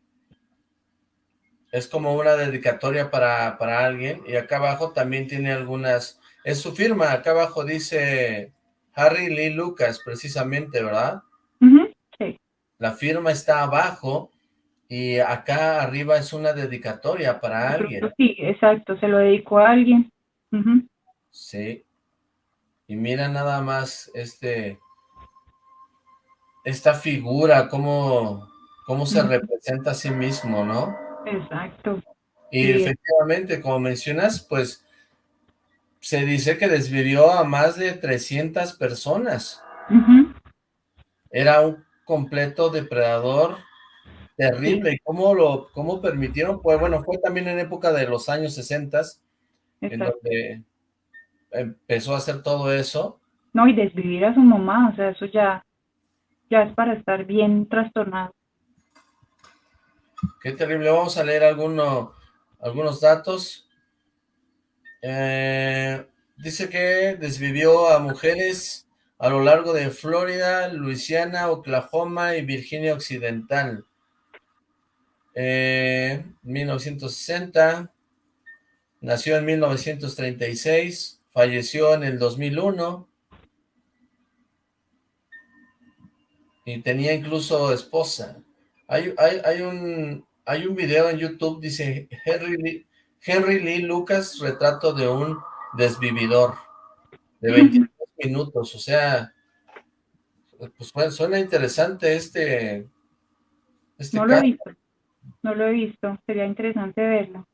Es como una dedicatoria para, para alguien. Y acá abajo también tiene algunas, es su firma, acá abajo dice Harry Lee Lucas, precisamente, ¿verdad? La firma está abajo y acá arriba es una dedicatoria para alguien. Sí, exacto, se lo dedicó a alguien. Sí. Y mira nada más este esta figura, cómo, cómo se representa a sí mismo, ¿no? Exacto. Y efectivamente, como mencionas, pues se dice que desvivió a más de 300 personas. Era un completo depredador terrible. ¿Y cómo lo cómo permitieron? Pues bueno, fue también en época de los años 60 en donde empezó a hacer todo eso. No, y desvivir a su mamá, o sea, eso ya, ya es para estar bien trastornado. Qué terrible. Vamos a leer alguno, algunos datos. Eh, dice que desvivió a mujeres a lo largo de Florida, Luisiana, Oklahoma y Virginia Occidental. Eh, 1960, nació en 1936, falleció en el 2001 y tenía incluso esposa. Hay, hay, un, hay un video en YouTube, dice Henry Lee, Henry Lee Lucas, retrato de un desvividor de 20 minutos, o sea, pues suena interesante este, este No lo he visto, no lo he visto, sería interesante verlo.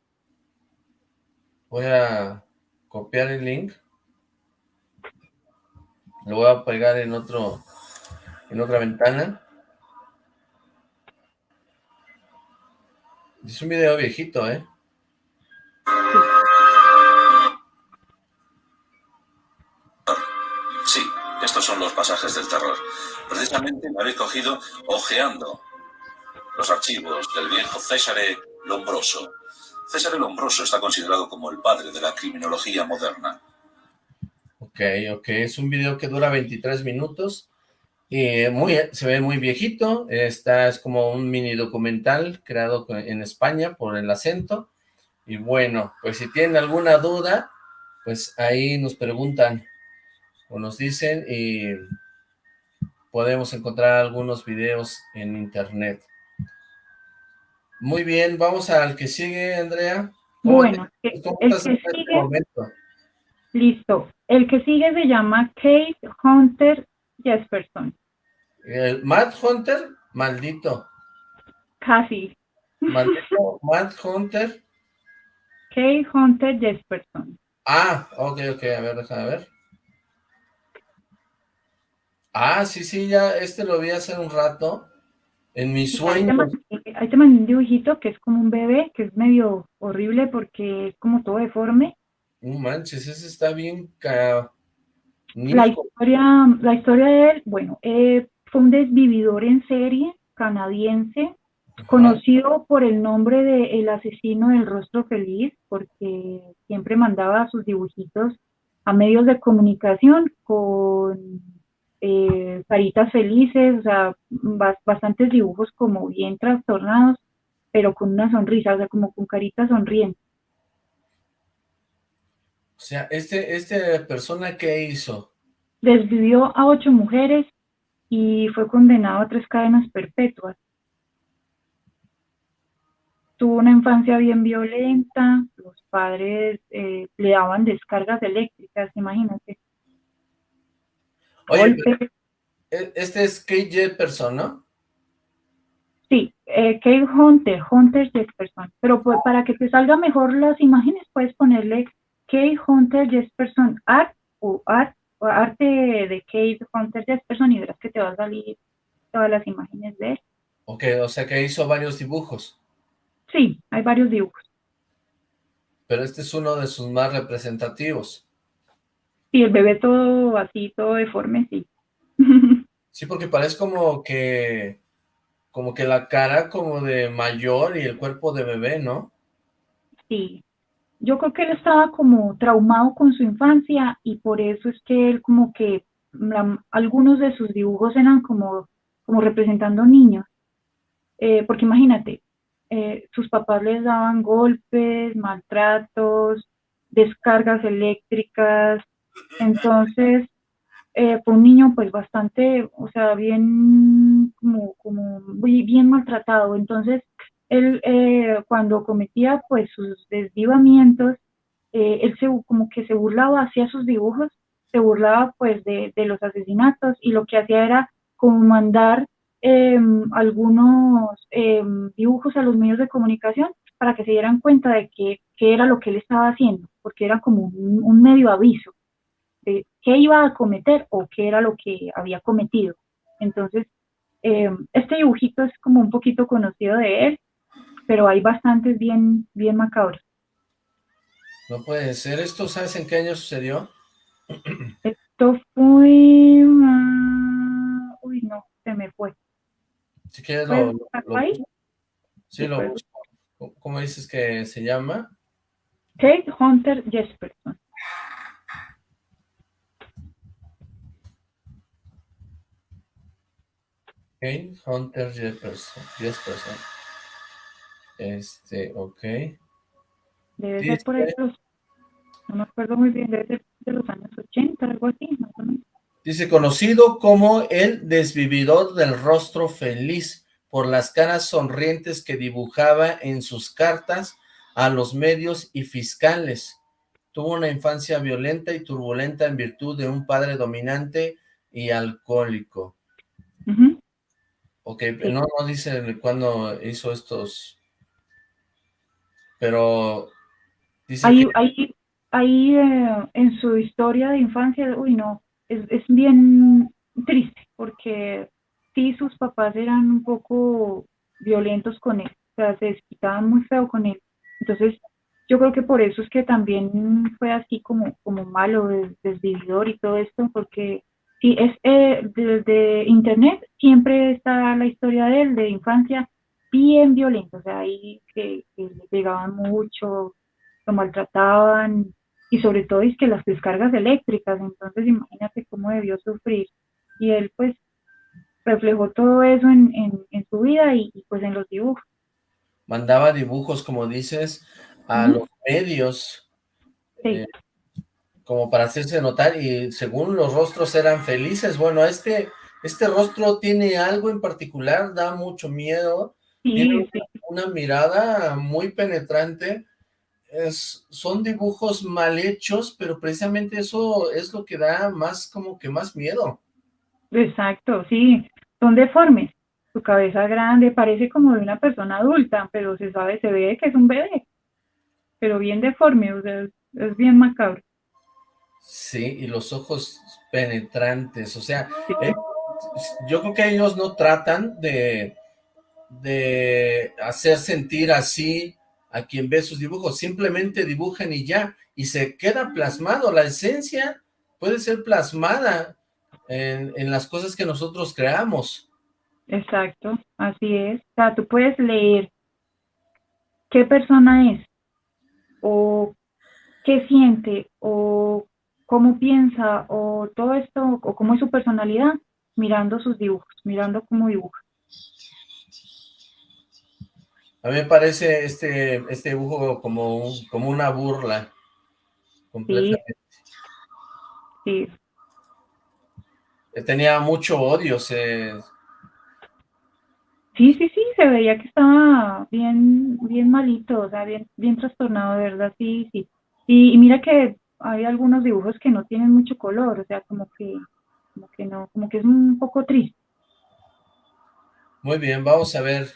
Voy a copiar el link. Lo voy a pegar en otro, en otra ventana. Es un video viejito, ¿eh? Estos son los pasajes del terror. Precisamente me habéis cogido ojeando los archivos del viejo Césare Lombroso. Césare Lombroso está considerado como el padre de la criminología moderna. Ok, ok, es un video que dura 23 minutos y muy, se ve muy viejito, esta es como un mini documental creado en España por el acento, y bueno, pues si tienen alguna duda, pues ahí nos preguntan o nos dicen y podemos encontrar algunos videos en internet. Muy bien, vamos al que sigue, Andrea. Bueno, el, que este sigue, listo. El que sigue se llama Kate Hunter Jesperson. ¿El Matt Hunter? Maldito. Casi. Maldito [laughs] Matt Hunter. Kate Hunter Jesperson. Ah, ok, ok, a ver, déjame ver. Ah, sí, sí, ya, este lo vi hace un rato, en mi sueño. Ahí te mandé un dibujito que es como un bebé, que es medio horrible porque es como todo deforme. No manches, ese está bien... La historia, la historia de él, bueno, eh, fue un desvividor en serie canadiense, conocido por el nombre de El asesino del rostro feliz, porque siempre mandaba sus dibujitos a medios de comunicación con eh, caritas felices, o sea, bastantes dibujos como bien trastornados, pero con una sonrisa, o sea, como con caritas sonrientes. O sea, este, este persona, ¿qué hizo? Desvivió a ocho mujeres y fue condenado a tres cadenas perpetuas. Tuvo una infancia bien violenta, los padres eh, le daban descargas eléctricas, imagínate. Oye, e, este es Kate Jefferson, ¿no? Sí, eh, Kate Hunter, Hunter Jefferson. Pero pues, para que te salga mejor las imágenes, puedes ponerle Kate Hunter Jefferson Art o Art o arte de Kate Hunter Jefferson y verás que te va a salir todas las imágenes de él. Ok, o sea que hizo varios dibujos. Sí, hay varios dibujos. Pero este es uno de sus más representativos. Sí, el bebé todo así, todo deforme, sí. sí, porque parece como que, como que la cara como de mayor y el cuerpo de bebé, ¿no? Sí, yo creo que él estaba como traumado con su infancia y por eso es que él como que algunos de sus dibujos eran como, como representando niños. Eh, porque imagínate, eh, sus papás les daban golpes, maltratos, descargas eléctricas, entonces eh, fue un niño pues bastante, o sea, bien, como, como bien maltratado, entonces él eh, cuando cometía pues sus desvivamientos, eh, él se, como que se burlaba, hacía sus dibujos, se burlaba pues de, los asesinatos y lo que hacía era como mandar em, algunos em, dibujos a los medios de comunicación para que se dieran cuenta de qué era lo que él estaba haciendo, porque era como un, medio aviso de qué iba a cometer o qué era lo que había cometido. Entonces, em, este dibujito es como un poquito conocido de él, pero hay bastantes bien, bien macabros. No puede ser. ¿Esto sabes en qué año sucedió? [clears throat] Esto fue... Ah, uy, no, se me fue. Si quieres lo... Sí, lo ¿Cómo dices que se llama? Kate Hunter Jesperson. Hunter Jesperson. Jesperson. Este, ok. Debe ser por ahí no me acuerdo muy bien, debe ser de los años 80, algo así, más o menos. Dice, conocido como el desvividor del rostro feliz, por las caras sonrientes que dibujaba en sus cartas a los medios y fiscales. Tuvo una infancia violenta y turbulenta en virtud de un padre dominante y alcohólico. Ok, no, no dice cuándo hizo estos pero dice ahí, ahí, ahí eh, en su historia de infancia, uy no, es, es bien triste porque sí sus papás eran un poco violentos con él, o sea, se desquitaban muy feo con él. Entonces, yo creo que por eso es que también fue así como, como malo, desvividor y todo esto, porque sí, es eh, desde internet siempre está la historia de él, de infancia, bien violento, o sea, ahí que, le pegaban mucho, lo maltrataban, y sobre todo es que las descargas eléctricas, entonces imagínate cómo debió sufrir. Y él pues reflejó todo eso en, en, su vida y, pues en los dibujos. Mandaba dibujos, como dices, a los medios, eh, como para hacerse notar, y según los rostros eran felices. Bueno, este, este rostro tiene algo en particular, da mucho miedo, tiene una, mirada muy penetrante. Es, son dibujos mal hechos, pero precisamente eso es lo que da más, como que más miedo. Exacto, sí. Son deformes. Su cabeza grande, parece como de una persona adulta, pero se sabe, se ve que es un bebé. pero bien deforme, o sea, es bien macabro. Sí, y los ojos penetrantes, o sea, eh, yo creo que ellos no tratan de, de hacer sentir así a quien ve sus dibujos, simplemente dibujan y ya, y se queda plasmado, la esencia puede ser plasmada en, en las cosas que nosotros creamos. Exacto, así es, o sea, tú puedes leer qué persona es, o qué siente, o cómo piensa o todo esto, o cómo es su personalidad, mirando sus dibujos, mirando cómo dibuja. A mí me parece este, este dibujo como, como una burla, completamente. Sí. Tenía mucho odio, se... Sí, sí, sí, se veía que estaba bien, bien malito, o sea, bien, bien trastornado, de verdad, sí, sí. y mira que hay algunos dibujos que no tienen mucho color, o sea, como que, como que no, como que es un poco triste. Muy bien, vamos a ver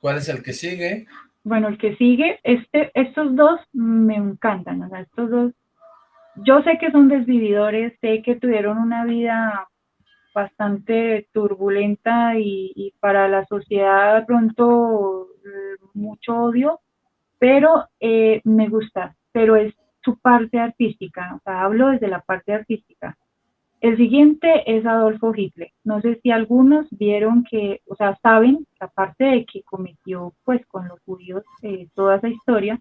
cuál es el que sigue. Bueno, el que sigue, este, estos dos me encantan, o sea, estos dos, yo sé que son desvividores, sé que tuvieron una vida bastante turbulenta y, para la sociedad de pronto eh, mucho odio, pero eh, me gusta, pero es su parte artística, o sea, hablo desde la parte artística. El siguiente es Adolfo Hitler. No sé si algunos vieron que, o sea, saben, aparte de que cometió, pues, con los judíos eh, toda esa historia,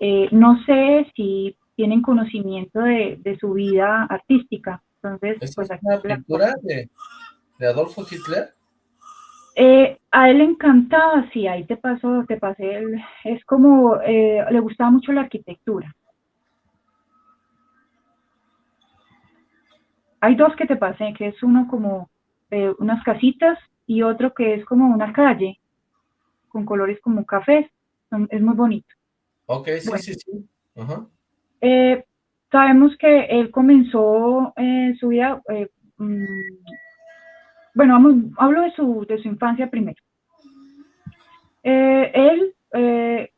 eh, no sé si tienen conocimiento de, su vida artística. Entonces, pues, es una pintura de, Adolfo Hitler? Eh, a él le encantaba, sí, ahí te pasó, te pasé, el, es como, le gustaba mucho la arquitectura. Hay dos que te pasé, que es uno como eh, unas casitas y otro que es como una calle con colores como cafés. Es muy bonito. Ok, sí, sí, sí. Eh, sabemos que él comenzó eh, su vida, mm, bueno, vamos, hablo de su, de su infancia primero. él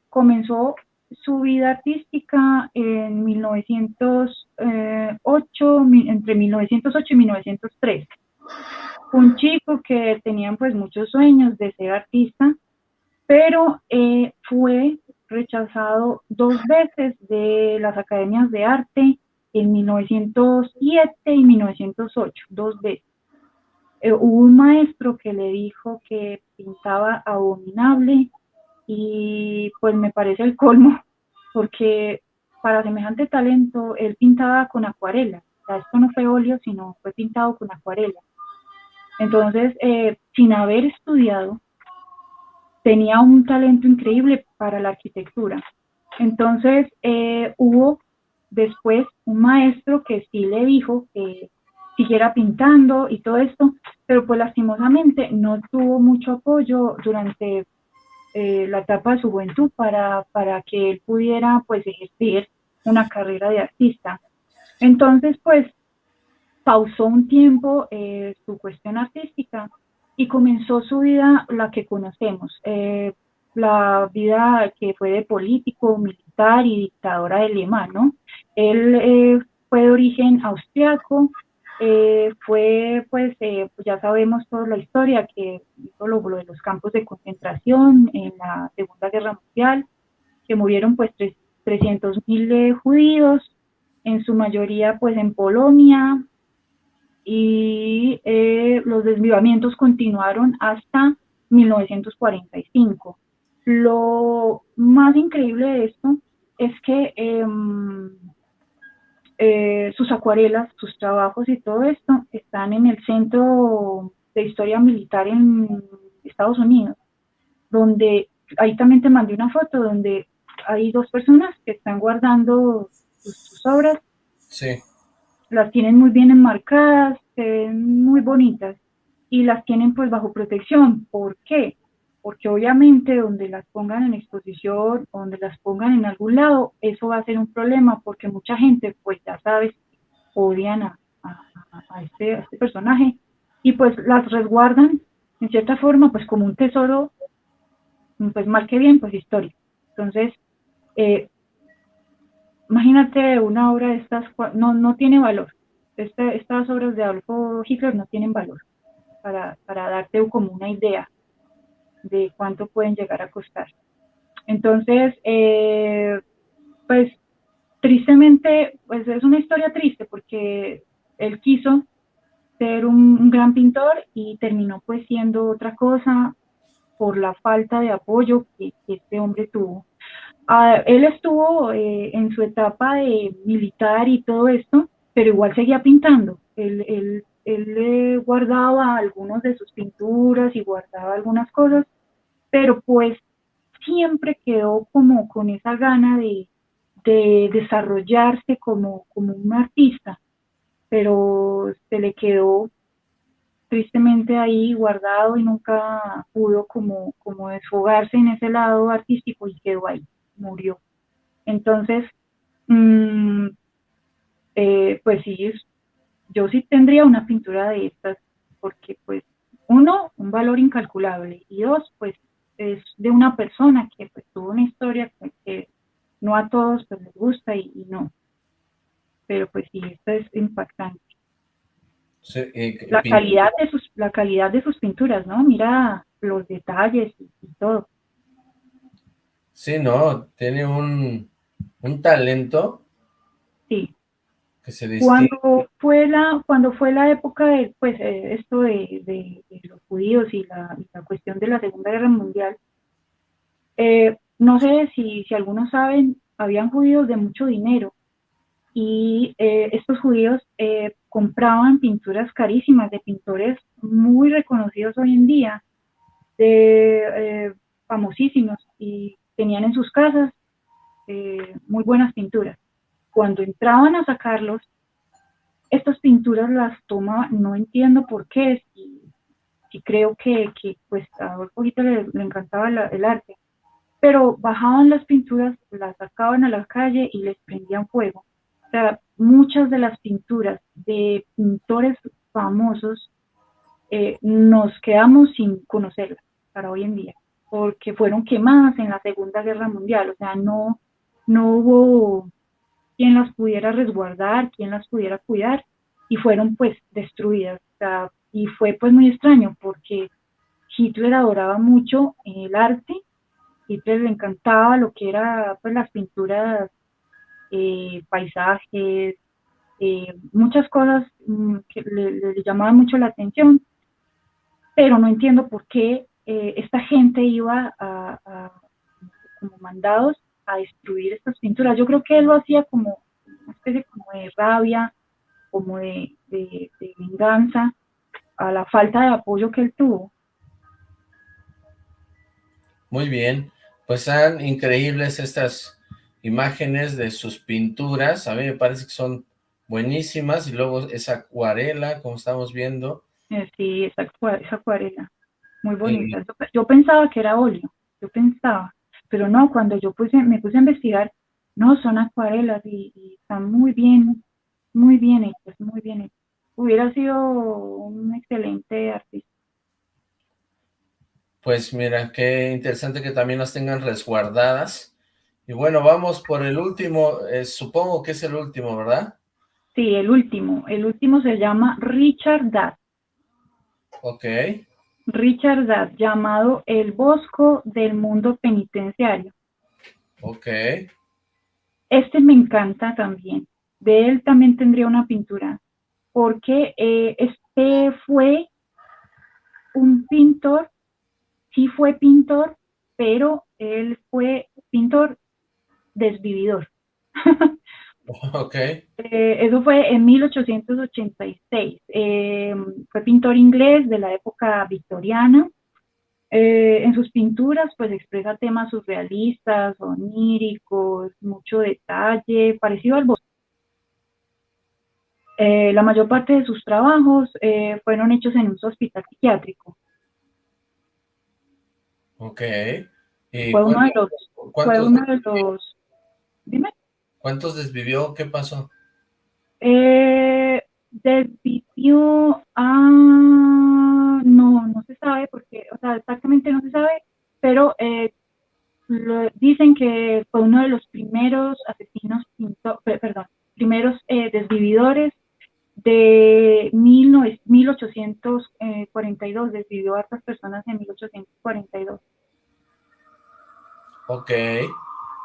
comenzó su vida artística en 1908, entre 1908 y 1903. Un chico que tenía pues muchos sueños de ser artista, pero eh, fue rechazado dos veces de las academias de arte en 1907 y 1908, dos veces. Eh, hubo un maestro que le dijo que pintaba abominable, y pues me parece el colmo, porque para semejante talento él pintaba con acuarela, esto no fue óleo, sino fue pintado con acuarela. Entonces, eh, sin haber estudiado, tenía un talento increíble para la arquitectura. Entonces, eh, hubo después un maestro que sí le dijo que siguiera pintando y todo esto, pero pues lastimosamente no tuvo mucho apoyo durante eh, la etapa de su juventud para, para que él pudiera pues ejercer una carrera de artista. Entonces pues pausó un tiempo eh, su cuestión artística y comenzó su vida, la que conocemos, eh, la vida que fue de político, militar y dictadora de alemán, ¿no? Él fue de origen austriaco, eh, fue, pues, eh, ya sabemos toda la historia, que hizo lo, de los campos de concentración en la Segunda Guerra Mundial, que murieron, pues, 300.000 mil eh, judíos, en su mayoría, pues, en Polonia, y los desvivamientos continuaron hasta 1945. Lo más increíble de esto es que em, eh, sus acuarelas, sus trabajos y todo esto están en el Centro de Historia Militar en Estados Unidos, donde ahí también te mandé una foto donde hay dos personas que están guardando sus, obras. Sí. Las tienen muy bien enmarcadas, muy bonitas y las tienen pues bajo protección. ¿Por qué? Porque obviamente donde las pongan en exposición, donde las pongan en algún lado, eso va a ser un problema porque mucha gente, pues ya sabes, odian a, este, este, personaje y pues las resguardan en cierta forma pues como un tesoro, pues mal que bien, pues histórico. Entonces, eh, imagínate una obra de estas, no, no tiene valor. Este, estas obras de Adolfo Hitler no tienen valor para darte como una idea de cuánto pueden llegar a costar. Entonces, eh, pues tristemente, pues es una historia triste porque él quiso ser un, gran pintor y terminó pues siendo otra cosa por la falta de apoyo que, este hombre tuvo. Ah, él estuvo eh, en su etapa de militar y todo esto, pero igual seguía pintando. Él, él guardaba algunos de sus pinturas y guardaba algunas cosas, pero pues siempre quedó como con esa gana de, de desarrollarse como, como un artista, pero se le quedó tristemente ahí guardado y nunca pudo como, como desfogarse en ese lado artístico y quedó ahí, murió. Entonces, mm, eh, pues sí, yo sí tendría una pintura de estas, porque pues uno, un valor incalculable, y dos, pues es de una persona que pues, tuvo una historia que, no a todos pues, les gusta y, no. Pero pues sí, esto es impactante. Eh, la, calidad de sus, la calidad de sus pinturas, ¿no? Mira los detalles y, todo. Sí, no, tiene un, un talento. Sí. Cuando fue la cuando fue la época de pues eh, esto de, los judíos y la, cuestión de la segunda guerra mundial eh, no sé si, si algunos saben habían judíos de mucho dinero y eh, estos judíos compraban pinturas carísimas de pintores muy reconocidos hoy en día de famosísimos y tenían en sus casas muy buenas pinturas cuando entraban a sacarlos, estas pinturas las toma, no entiendo por qué, si, creo que, pues a Adolfo le, encantaba el arte, pero bajaban las pinturas, las sacaban a la calle y les prendían fuego. O sea, muchas de las pinturas de pintores famosos eh, nos quedamos sin conocerlas para hoy en día, porque fueron quemadas en la Segunda Guerra Mundial, o sea, no, no hubo quien las pudiera resguardar, quien las pudiera cuidar, y fueron pues destruidas. y fue pues muy extraño porque Hitler adoraba mucho el arte, Hitler le encantaba lo que era pues las pinturas, eh, paisajes, eh, muchas cosas mm, que le, llamaban mucho la atención, pero no entiendo por qué eh, esta gente iba a, como mandados a destruir estas pinturas. Yo creo que él lo hacía como una especie como de rabia, como de, venganza a la falta de apoyo que él tuvo. Muy bien, pues son increíbles estas imágenes de sus pinturas, a mí me parece que son buenísimas, y luego esa acuarela, como estamos viendo. Eh, sí, esa, acuarela, muy bonita. Yo pensaba que era óleo, yo pensaba, pero no, cuando yo puse, me puse a investigar, no, son acuarelas y, están muy bien, muy bien hechas, muy bien hechas. Hubiera sido un excelente artista. Pues mira, qué interesante que también las tengan resguardadas. Y bueno, vamos por el último, eh, supongo que es el último, ¿verdad? Sí, el último. El último se llama Richard Datt. Ok. Richard Datt, llamado El Bosco del Mundo Penitenciario. Ok. Este me encanta también. De él también tendría una pintura, porque eh, este fue un pintor, sí fue pintor, pero él fue pintor desvividor. [laughs] [laughs] Ok. Eh, eso fue en 1886. Eh, fue pintor inglés de la época victoriana. Eh, en sus pinturas, pues expresa temas surrealistas, oníricos, mucho detalle, parecido al bosque. la mayor parte de sus trabajos fueron hechos en un hospital psiquiátrico. Ok. fue uno de los... Fue uno de los... Dime. ¿Cuántos desvivió? ¿Qué pasó? Eh, desvivió a... No, no se sabe porque, o sea, exactamente no se sabe, pero eh, dicen que fue uno de los primeros asesinos perdón, primeros eh, desvividores de 1842, desvivió a hartas personas en 1842. Ok,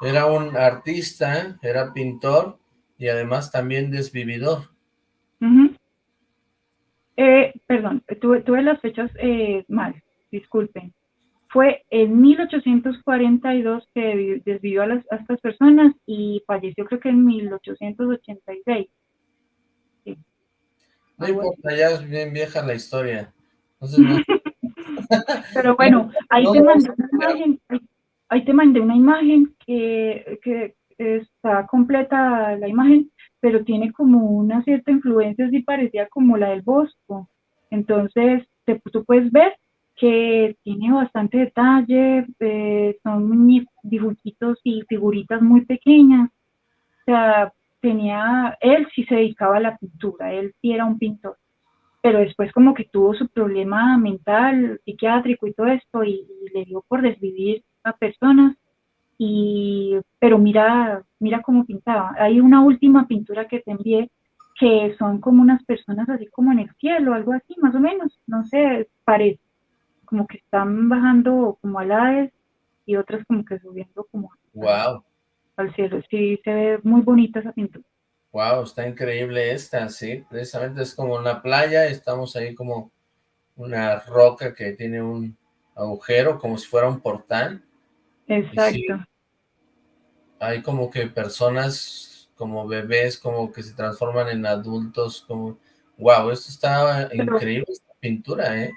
era un artista, era pintor y además también desvividor. Eh, perdón, tuve, tuve, las fechas eh, mal, disculpen. Fue en 1842 que desvivió a, las, a estas personas y falleció creo que en 1886. No importa, ya es bien vieja la historia. [laughs] Pero bueno, ahí, te mandé una imagen, ahí, te mandé una imagen que, que, está completa la imagen, pero tiene como una cierta influencia, así parecía como la del Bosco. Entonces, te, tú puedes ver que tiene bastante detalle, eh, son dibujitos y figuritas muy pequeñas. O sea, tenía, él sí se dedicaba a la pintura, él sí era un pintor, pero después como que tuvo su problema mental, psiquiátrico y todo esto, y, le dio por desvivir a personas, y, pero mira, mira cómo pintaba. Hay una última pintura que te envié, que son como unas personas así como en el cielo, algo así, más o menos, no sé, parece, como que están bajando como alaes y otras como que subiendo como... Wow al cielo. Sí, se ve muy bonita esa pintura. Wow, está increíble esta, sí. Precisamente es como una playa, estamos ahí como una roca que tiene un agujero, como si fuera un portal. Exacto. hay como que personas, como bebés, como que se transforman en adultos, como... Wow, esto está increíble, esta pintura, ¿eh?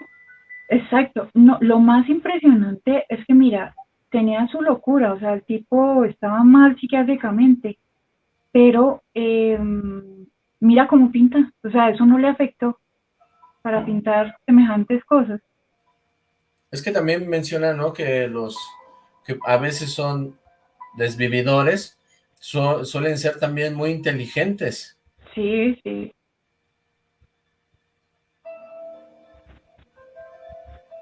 Exacto. No, lo más impresionante es que, mira, tenía su locura, o sea, el tipo estaba mal psiquiátricamente, pero em, mira cómo pinta, o sea, eso no le afectó para pintar semejantes cosas. Es que también menciona, ¿no? Que los a veces son desvividores suelen ser también muy inteligentes. Sí, sí.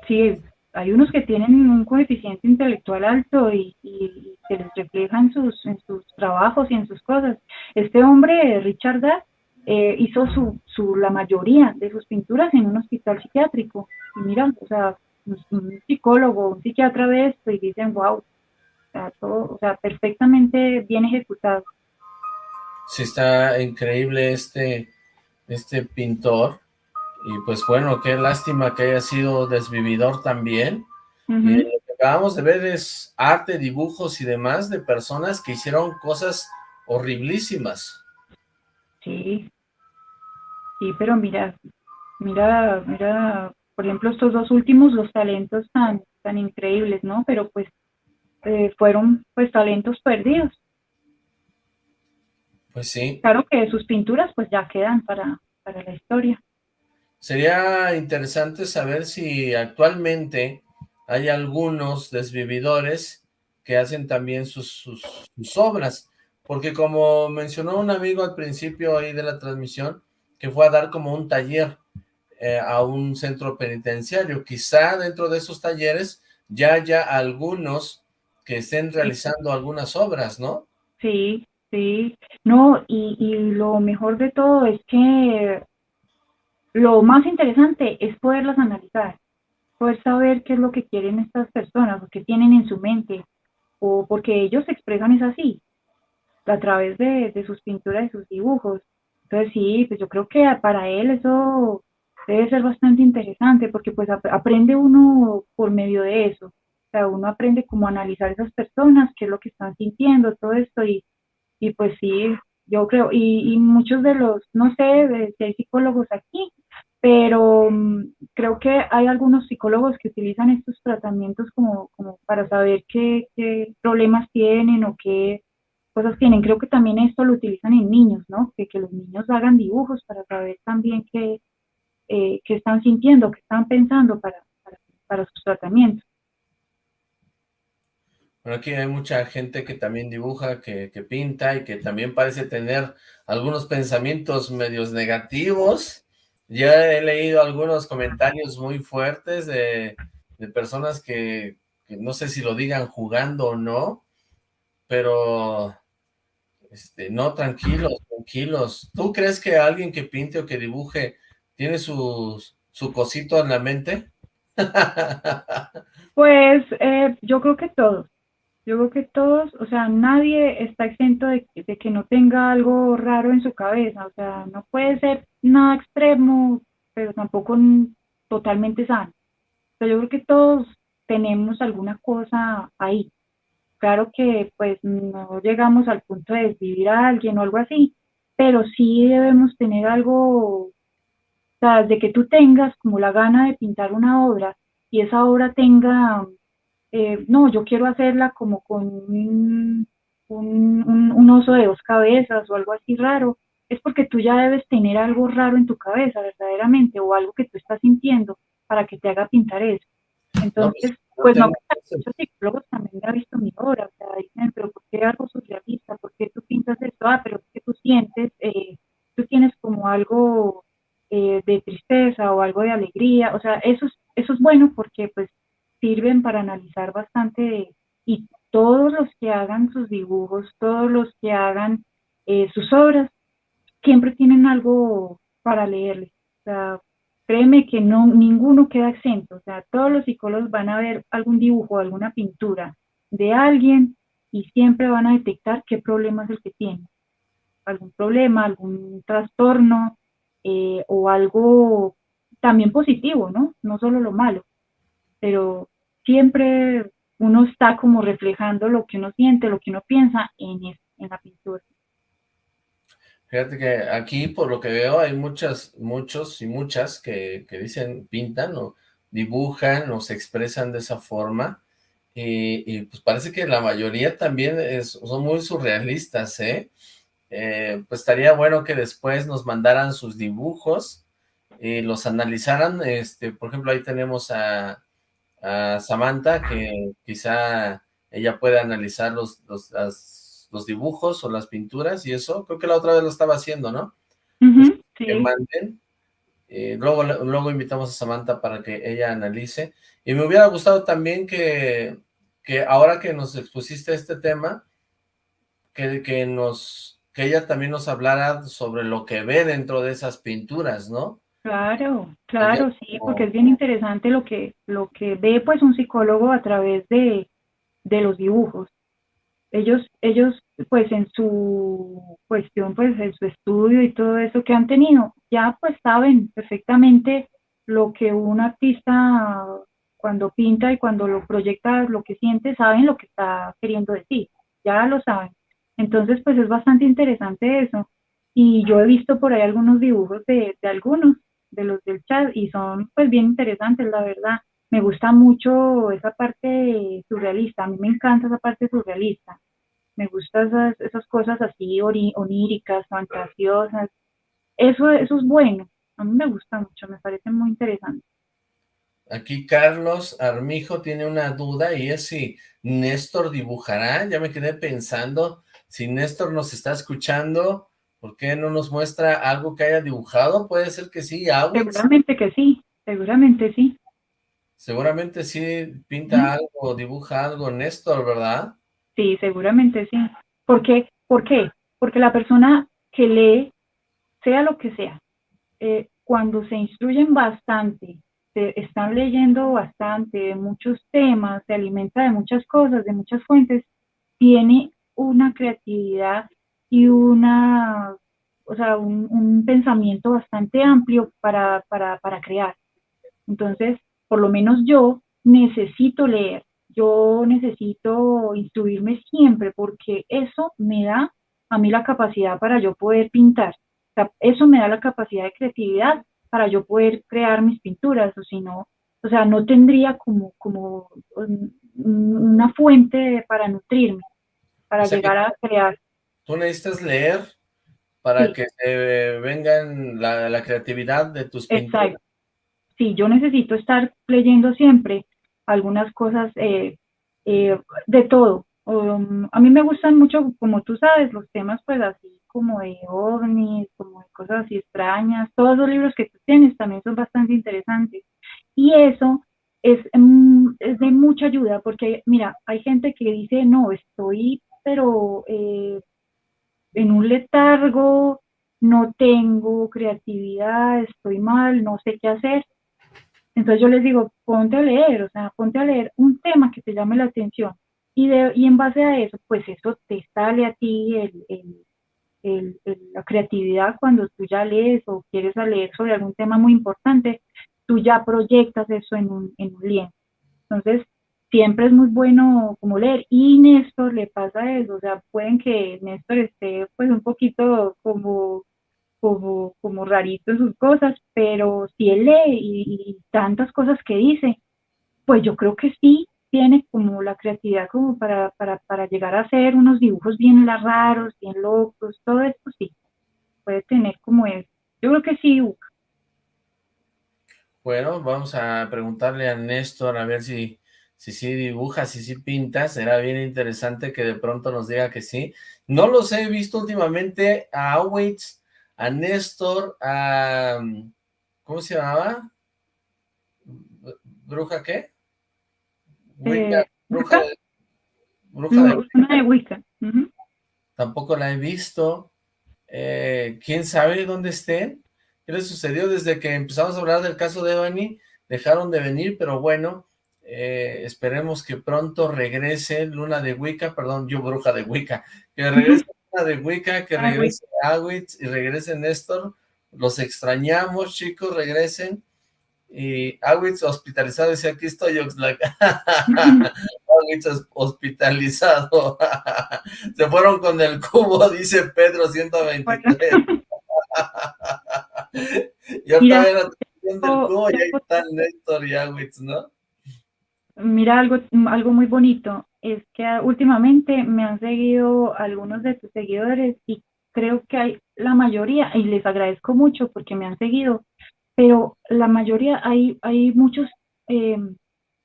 Sí, hay unos que tienen un coeficiente intelectual alto y, se les refleja en sus, en sus trabajos y en sus cosas. Este hombre, Richard Datt, eh, hizo su, su, la mayoría de sus pinturas en un hospital psiquiátrico. Y mira, o sea, un, psicólogo, un psiquiatra ve esto y dicen, wow, o sea, todo, o sea, perfectamente bien ejecutado. Sí, está increíble este, este pintor. Y pues bueno, qué lástima que haya sido desvividor también. y lo que acabamos de ver es arte, dibujos y demás de personas que hicieron cosas horriblísimas. Sí, sí, pero mira, mira, mira, por ejemplo, estos dos últimos, los talentos tan, tan increíbles, ¿no? Pero pues eh, fueron pues talentos perdidos. Pues sí. Claro que sus pinturas pues ya quedan para, para la historia. Sería interesante saber si actualmente hay algunos desvividores que hacen también sus, obras, porque como mencionó un amigo al principio ahí de la transmisión, que fue a dar como un taller eh, a un centro penitenciario, quizá dentro de esos talleres ya haya algunos que estén realizando algunas obras, ¿no? Sí, sí, no, y, y lo mejor de todo es que lo más interesante es poderlas analizar, poder saber qué es lo que quieren estas personas, lo que tienen en su mente, o porque ellos se expresan es así, a través de, sus pinturas y sus dibujos. Entonces sí, pues yo creo que para él eso debe ser bastante interesante, porque pues aprende uno por medio de eso. O sea, uno aprende cómo analizar esas personas, qué es lo que están sintiendo, todo esto, y, y pues sí, yo creo, y, y muchos de los, no sé si hay psicólogos aquí, pero mm, creo que hay algunos psicólogos que utilizan estos tratamientos como, como para saber qué, qué, problemas tienen o qué cosas tienen. Creo que también esto lo utilizan en niños, ¿no? Que, que los niños hagan dibujos para saber también qué, eh, qué están sintiendo, qué están pensando para, para, para sus tratamientos. Bueno, aquí hay mucha gente que también dibuja, que, que pinta y que también parece tener algunos pensamientos medios negativos. Ya he leído algunos comentarios muy fuertes de, personas que, no sé si lo digan jugando o no, pero Este, no, tranquilos, tranquilos. ¿Tú crees que alguien que pinte o que dibuje tiene su, su cosito en la mente? [laughs] pues eh, yo creo que todos. Yo creo que todos, o sea, nadie está exento de, que no tenga algo raro en su cabeza. O sea, no puede ser nada extremo, pero tampoco totalmente sano. O sea, yo creo que todos tenemos alguna cosa ahí. Claro que pues no llegamos al punto de desvivir a alguien o algo así, pero sí debemos tener algo, sea, de que tú tengas como la gana de pintar una obra y esa obra tenga, eh, no, yo quiero hacerla como con un, un, oso de dos cabezas o algo así raro, es porque tú ya debes tener algo raro en tu cabeza verdaderamente o algo que tú estás sintiendo para que te haga pintar eso. Entonces, pues no, muchos psicólogos también han visto mi obra, o sea, dicen, pero ¿por qué algo surrealista? ¿Por qué tú pintas esto? Ah, pero es que tú sientes, eh, tú tienes como algo eh, de tristeza o algo de alegría, o sea, eso es, eso es bueno porque pues sirven para analizar bastante y todos los que hagan sus dibujos, todos los que hagan eh, sus obras, siempre tienen algo para leerles. O sea, créeme que no, ninguno queda exento, o sea, todos los psicólogos van a ver algún dibujo, alguna pintura de alguien y siempre van a detectar qué problema es el que tiene. Algún problema, algún trastorno eh, o algo también positivo, ¿no? No solo lo malo, pero siempre uno está como reflejando lo que uno siente, lo que uno piensa en, en la pintura. Fíjate que aquí, por lo que veo, hay muchas, muchos y muchas que, dicen, pintan o dibujan o se expresan de esa forma. Y, pues parece que la mayoría también es, son muy surrealistas, ¿eh? ¿Eh? Pues estaría bueno que después nos mandaran sus dibujos y los analizaran. Este, por ejemplo, ahí tenemos a, a Samantha, que quizá ella puede analizar los, los, las los dibujos o las pinturas y eso, creo que la otra vez lo estaba haciendo, ¿no? Que manden, eh, luego, luego invitamos a Samantha para que ella analice, y me hubiera gustado también que, que ahora que nos expusiste este tema, que, que, nos, que ella también nos hablara sobre lo que ve dentro de esas pinturas, ¿no? Claro, claro, sí, porque es bien interesante lo que, lo que ve pues un psicólogo a través de, de los dibujos ellos, ellos pues en su cuestión, pues en su estudio y todo eso que han tenido, ya pues saben perfectamente lo que un artista cuando pinta y cuando lo proyecta, lo que siente, saben lo que está queriendo decir, ya lo saben. Entonces pues es bastante interesante eso. Y yo he visto por ahí algunos dibujos de, de algunos de los del chat y son pues bien interesantes, la verdad. Me gusta mucho esa parte surrealista, a mí me encanta esa parte surrealista, me gustan esas, esas cosas así oníricas, fantasiosas, eso, eso es bueno, a mí me gusta mucho, me parece muy interesante. Aquí Carlos Armijo tiene una duda y es si Néstor dibujará, ya me quedé pensando, si Néstor nos está escuchando, ¿por qué no nos muestra algo que haya dibujado? Puede ser que sí, Seguramente que sí, seguramente sí. Seguramente sí pinta algo, dibuja algo Néstor, ¿verdad? Sí, seguramente sí. ¿Por qué? ¿Por qué? Porque la persona que lee, sea lo que sea, eh, cuando se instruyen bastante, se están leyendo bastante de muchos temas, se alimenta de muchas cosas, de muchas fuentes, tiene una creatividad y una, o sea, un, pensamiento bastante amplio para, para, para crear. Entonces, por lo menos yo necesito leer, yo necesito instruirme siempre porque eso me da a mí la capacidad para yo poder pintar. eso me da la capacidad de creatividad para yo poder crear mis pinturas, o si no, o sea, no tendría como, como una fuente para nutrirme, para llegar a crear. Tú necesitas leer para que se vengan la, la, creatividad de tus pinturas. Exacto sí, yo necesito estar leyendo siempre algunas cosas eh, eh, de todo. Um, a mí me gustan mucho, como tú sabes, los temas pues así como de ovnis, como de cosas así extrañas. Todos los libros que tú tienes también son bastante interesantes. Y eso es, mm, es de mucha ayuda porque, mira, hay gente que dice, no, estoy, pero... Eh, en un letargo, no tengo creatividad, estoy mal, no sé qué hacer. Entonces yo les digo, ponte a leer, o sea, ponte a leer un tema que te llame la atención. Y, de, y en base a eso, pues eso te sale a ti el, la creatividad cuando tú ya lees o quieres leer sobre algún tema muy importante, tú ya proyectas eso en un, en un lienzo. Entonces, siempre es muy bueno como leer. Y Néstor le pasa eso, o sea, pueden que Néstor esté pues un poquito como, como, como rarito en sus cosas, pero si él lee y, tantas cosas que dice, pues yo creo que sí tiene como la creatividad como para, para, para llegar a hacer unos dibujos bien raros, bien locos, todo esto sí, puede tener como él. Yo creo que sí, Bueno, vamos a preguntarle a Néstor a ver si si sí dibuja, si sí pinta, será bien interesante que de pronto nos diga que sí. No los he visto últimamente a Awaits, a Néstor, a... ¿Cómo se llamaba? ¿Bruja qué? Wicca, eh, bruja, de, bruja de Wicca. Tampoco la he visto. Eh, ¿Quién sabe dónde estén? ¿Qué les sucedió desde que empezamos a hablar del caso de Ebony? Dejaron de venir, pero bueno, eh, esperemos que pronto regrese Luna de Wicca, perdón, yo bruja de Wicca, que regrese [laughs] Luna de Wicca, que regrese Awitz y regrese Néstor, los extrañamos chicos, regresen, y Awitz hospitalizado, dice aquí estoy Oxlack, [laughs] Awitz hospitalizado, [laughs] se fueron con el cubo, dice Pedro 123, y ahorita ven a del cubo y ahí están Néstor y Awitz, ¿no? Mira, algo, algo muy bonito es que últimamente me han seguido algunos de tus seguidores y creo que hay la mayoría, y les agradezco mucho porque me han seguido, pero la mayoría hay, hay muchos em,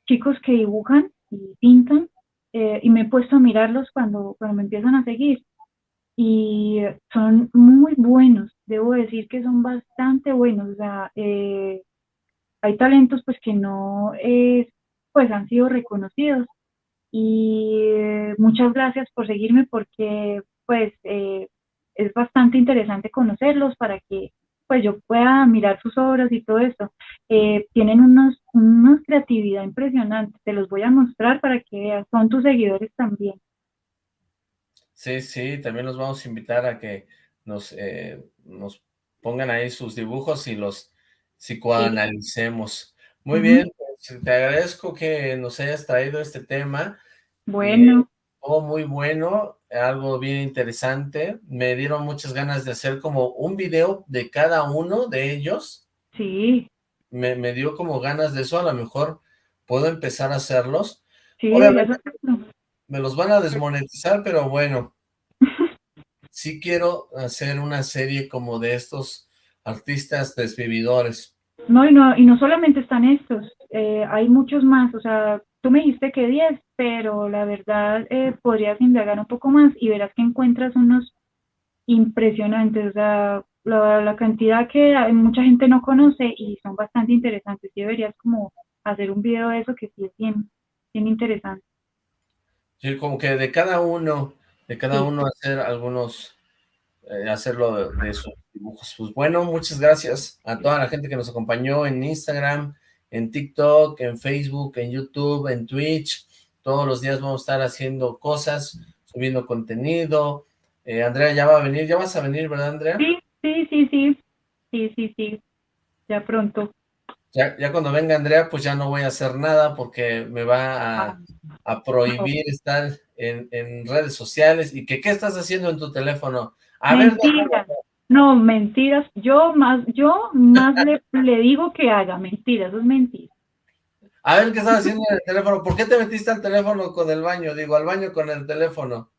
chicos que dibujan y pintan eh, y me he puesto a mirarlos cuando, cuando me empiezan a seguir. Y son muy buenos, debo decir que son bastante buenos, o eh, hay talentos pues que no es pues han sido reconocidos. Y eh, muchas gracias por seguirme porque pues eh, es bastante interesante conocerlos para que pues yo pueda mirar sus obras y todo esto. Eh, tienen unos, una creatividad impresionante, te los voy a mostrar para que veas, son tus seguidores también. Sí, sí, también los vamos a invitar a que nos, nos pongan ahí sus dibujos y los psicoanalicemos. Muy bien, te agradezco que nos hayas traído este tema. Bueno. oh, muy bueno, algo bien interesante. Me dieron muchas ganas de hacer como un video de cada uno de ellos. Sí. Me, me dio como ganas de eso, a lo mejor puedo empezar a hacerlos. Sí, me los van a desmonetizar, pero bueno. sí quiero hacer una serie como de estos artistas desvividores. No, y no, y no solamente están estos, eh, hay muchos más, o sea, tú me dijiste que 10, pero la verdad eh, podrías indagar un poco más y verás que encuentras unos impresionantes, o sea, la, cantidad que mucha gente no conoce y son bastante interesantes, y deberías como hacer un video de eso que sí es bien, bien interesante. Sí, como que de cada uno, de cada uno hacer algunos, eh, hacerlo de, de sus dibujos. Pues bueno, muchas gracias a toda la gente que nos acompañó en Instagram, en TikTok, en Facebook, en YouTube, en Twitch. Todos los días vamos a estar haciendo cosas, subiendo contenido. Eh, Andrea ya va a venir, ya vas a venir, ¿verdad, Andrea? Sí, sí, sí, sí, sí, sí, sí, ya pronto. Ya, ya cuando venga Andrea, pues ya no voy a hacer nada porque me va a, ah. prohibir estar en, redes sociales. ¿Y que qué estás haciendo en tu teléfono? A ver, no, mentiras. Yo más, yo más le, [laughs] digo que haga mentiras, eso es mentira. A ver, ¿qué estás haciendo en el teléfono? ¿Por qué te metiste al teléfono con el baño? Digo, al baño con el teléfono.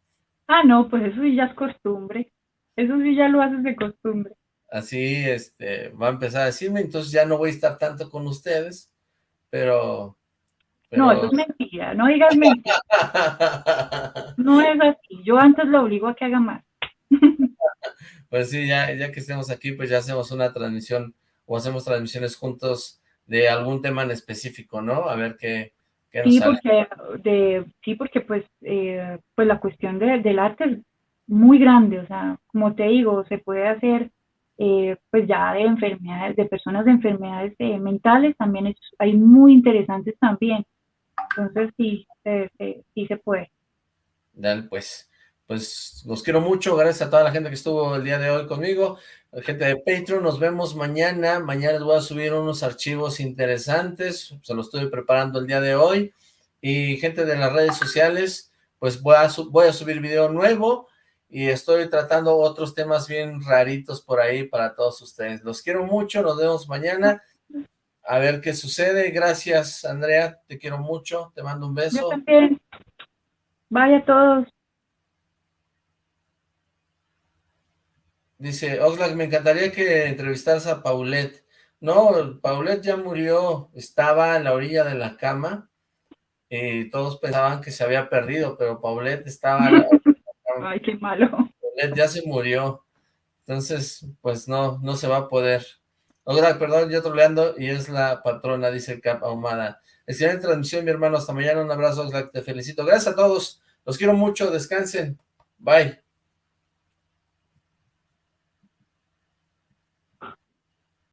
Ah, no, pues eso sí ya es costumbre. Eso sí ya lo haces de costumbre. Así, este, va a empezar a decirme, entonces ya no voy a estar tanto con ustedes, pero... No, eso es mentira, no digas mentira. [laughs] no es así, yo antes lo obligo a que haga más. [laughs] Pues sí, ya, ya que estemos aquí, pues ya hacemos una transmisión o hacemos transmisiones juntos de algún tema en específico, ¿no? A ver qué, qué nos sí, Porque, de, sí, porque pues, eh, pues la cuestión del arte muy grande, o sea, como te digo, se puede hacer eh, pues ya de enfermedades, de personas de enfermedades eh, mentales, también hay muy interesantes también. Entonces sí, sí se puede. Dale, pues, pues los quiero mucho, gracias a toda la gente que estuvo el día de hoy conmigo, la gente de Patreon, nos vemos mañana, mañana les voy a subir unos archivos interesantes, se los estoy preparando el día de hoy, y gente de las redes sociales, pues voy a, voy a subir video nuevo, y estoy tratando otros temas bien raritos por ahí para todos ustedes. Los quiero mucho, nos vemos mañana, a ver qué sucede. Gracias, Andrea, te quiero mucho, te mando un beso. Yo también. Bye a todos. Dice, Oxlack, me encantaría que entrevistaras a Paulette. No, Paulette ya murió, estaba en la orilla de la cama, y todos pensaban que se había perdido, pero Paulette estaba [laughs] Ay, qué malo. Ya se murió. Entonces, pues no, no se va a poder. Otra, perdón, yo troleando y es la patrona, dice Cap Ahumada. Excelente transmisión, mi hermano. Hasta mañana. Un abrazo, te felicito. Gracias a todos. Los quiero mucho. Descansen. Bye.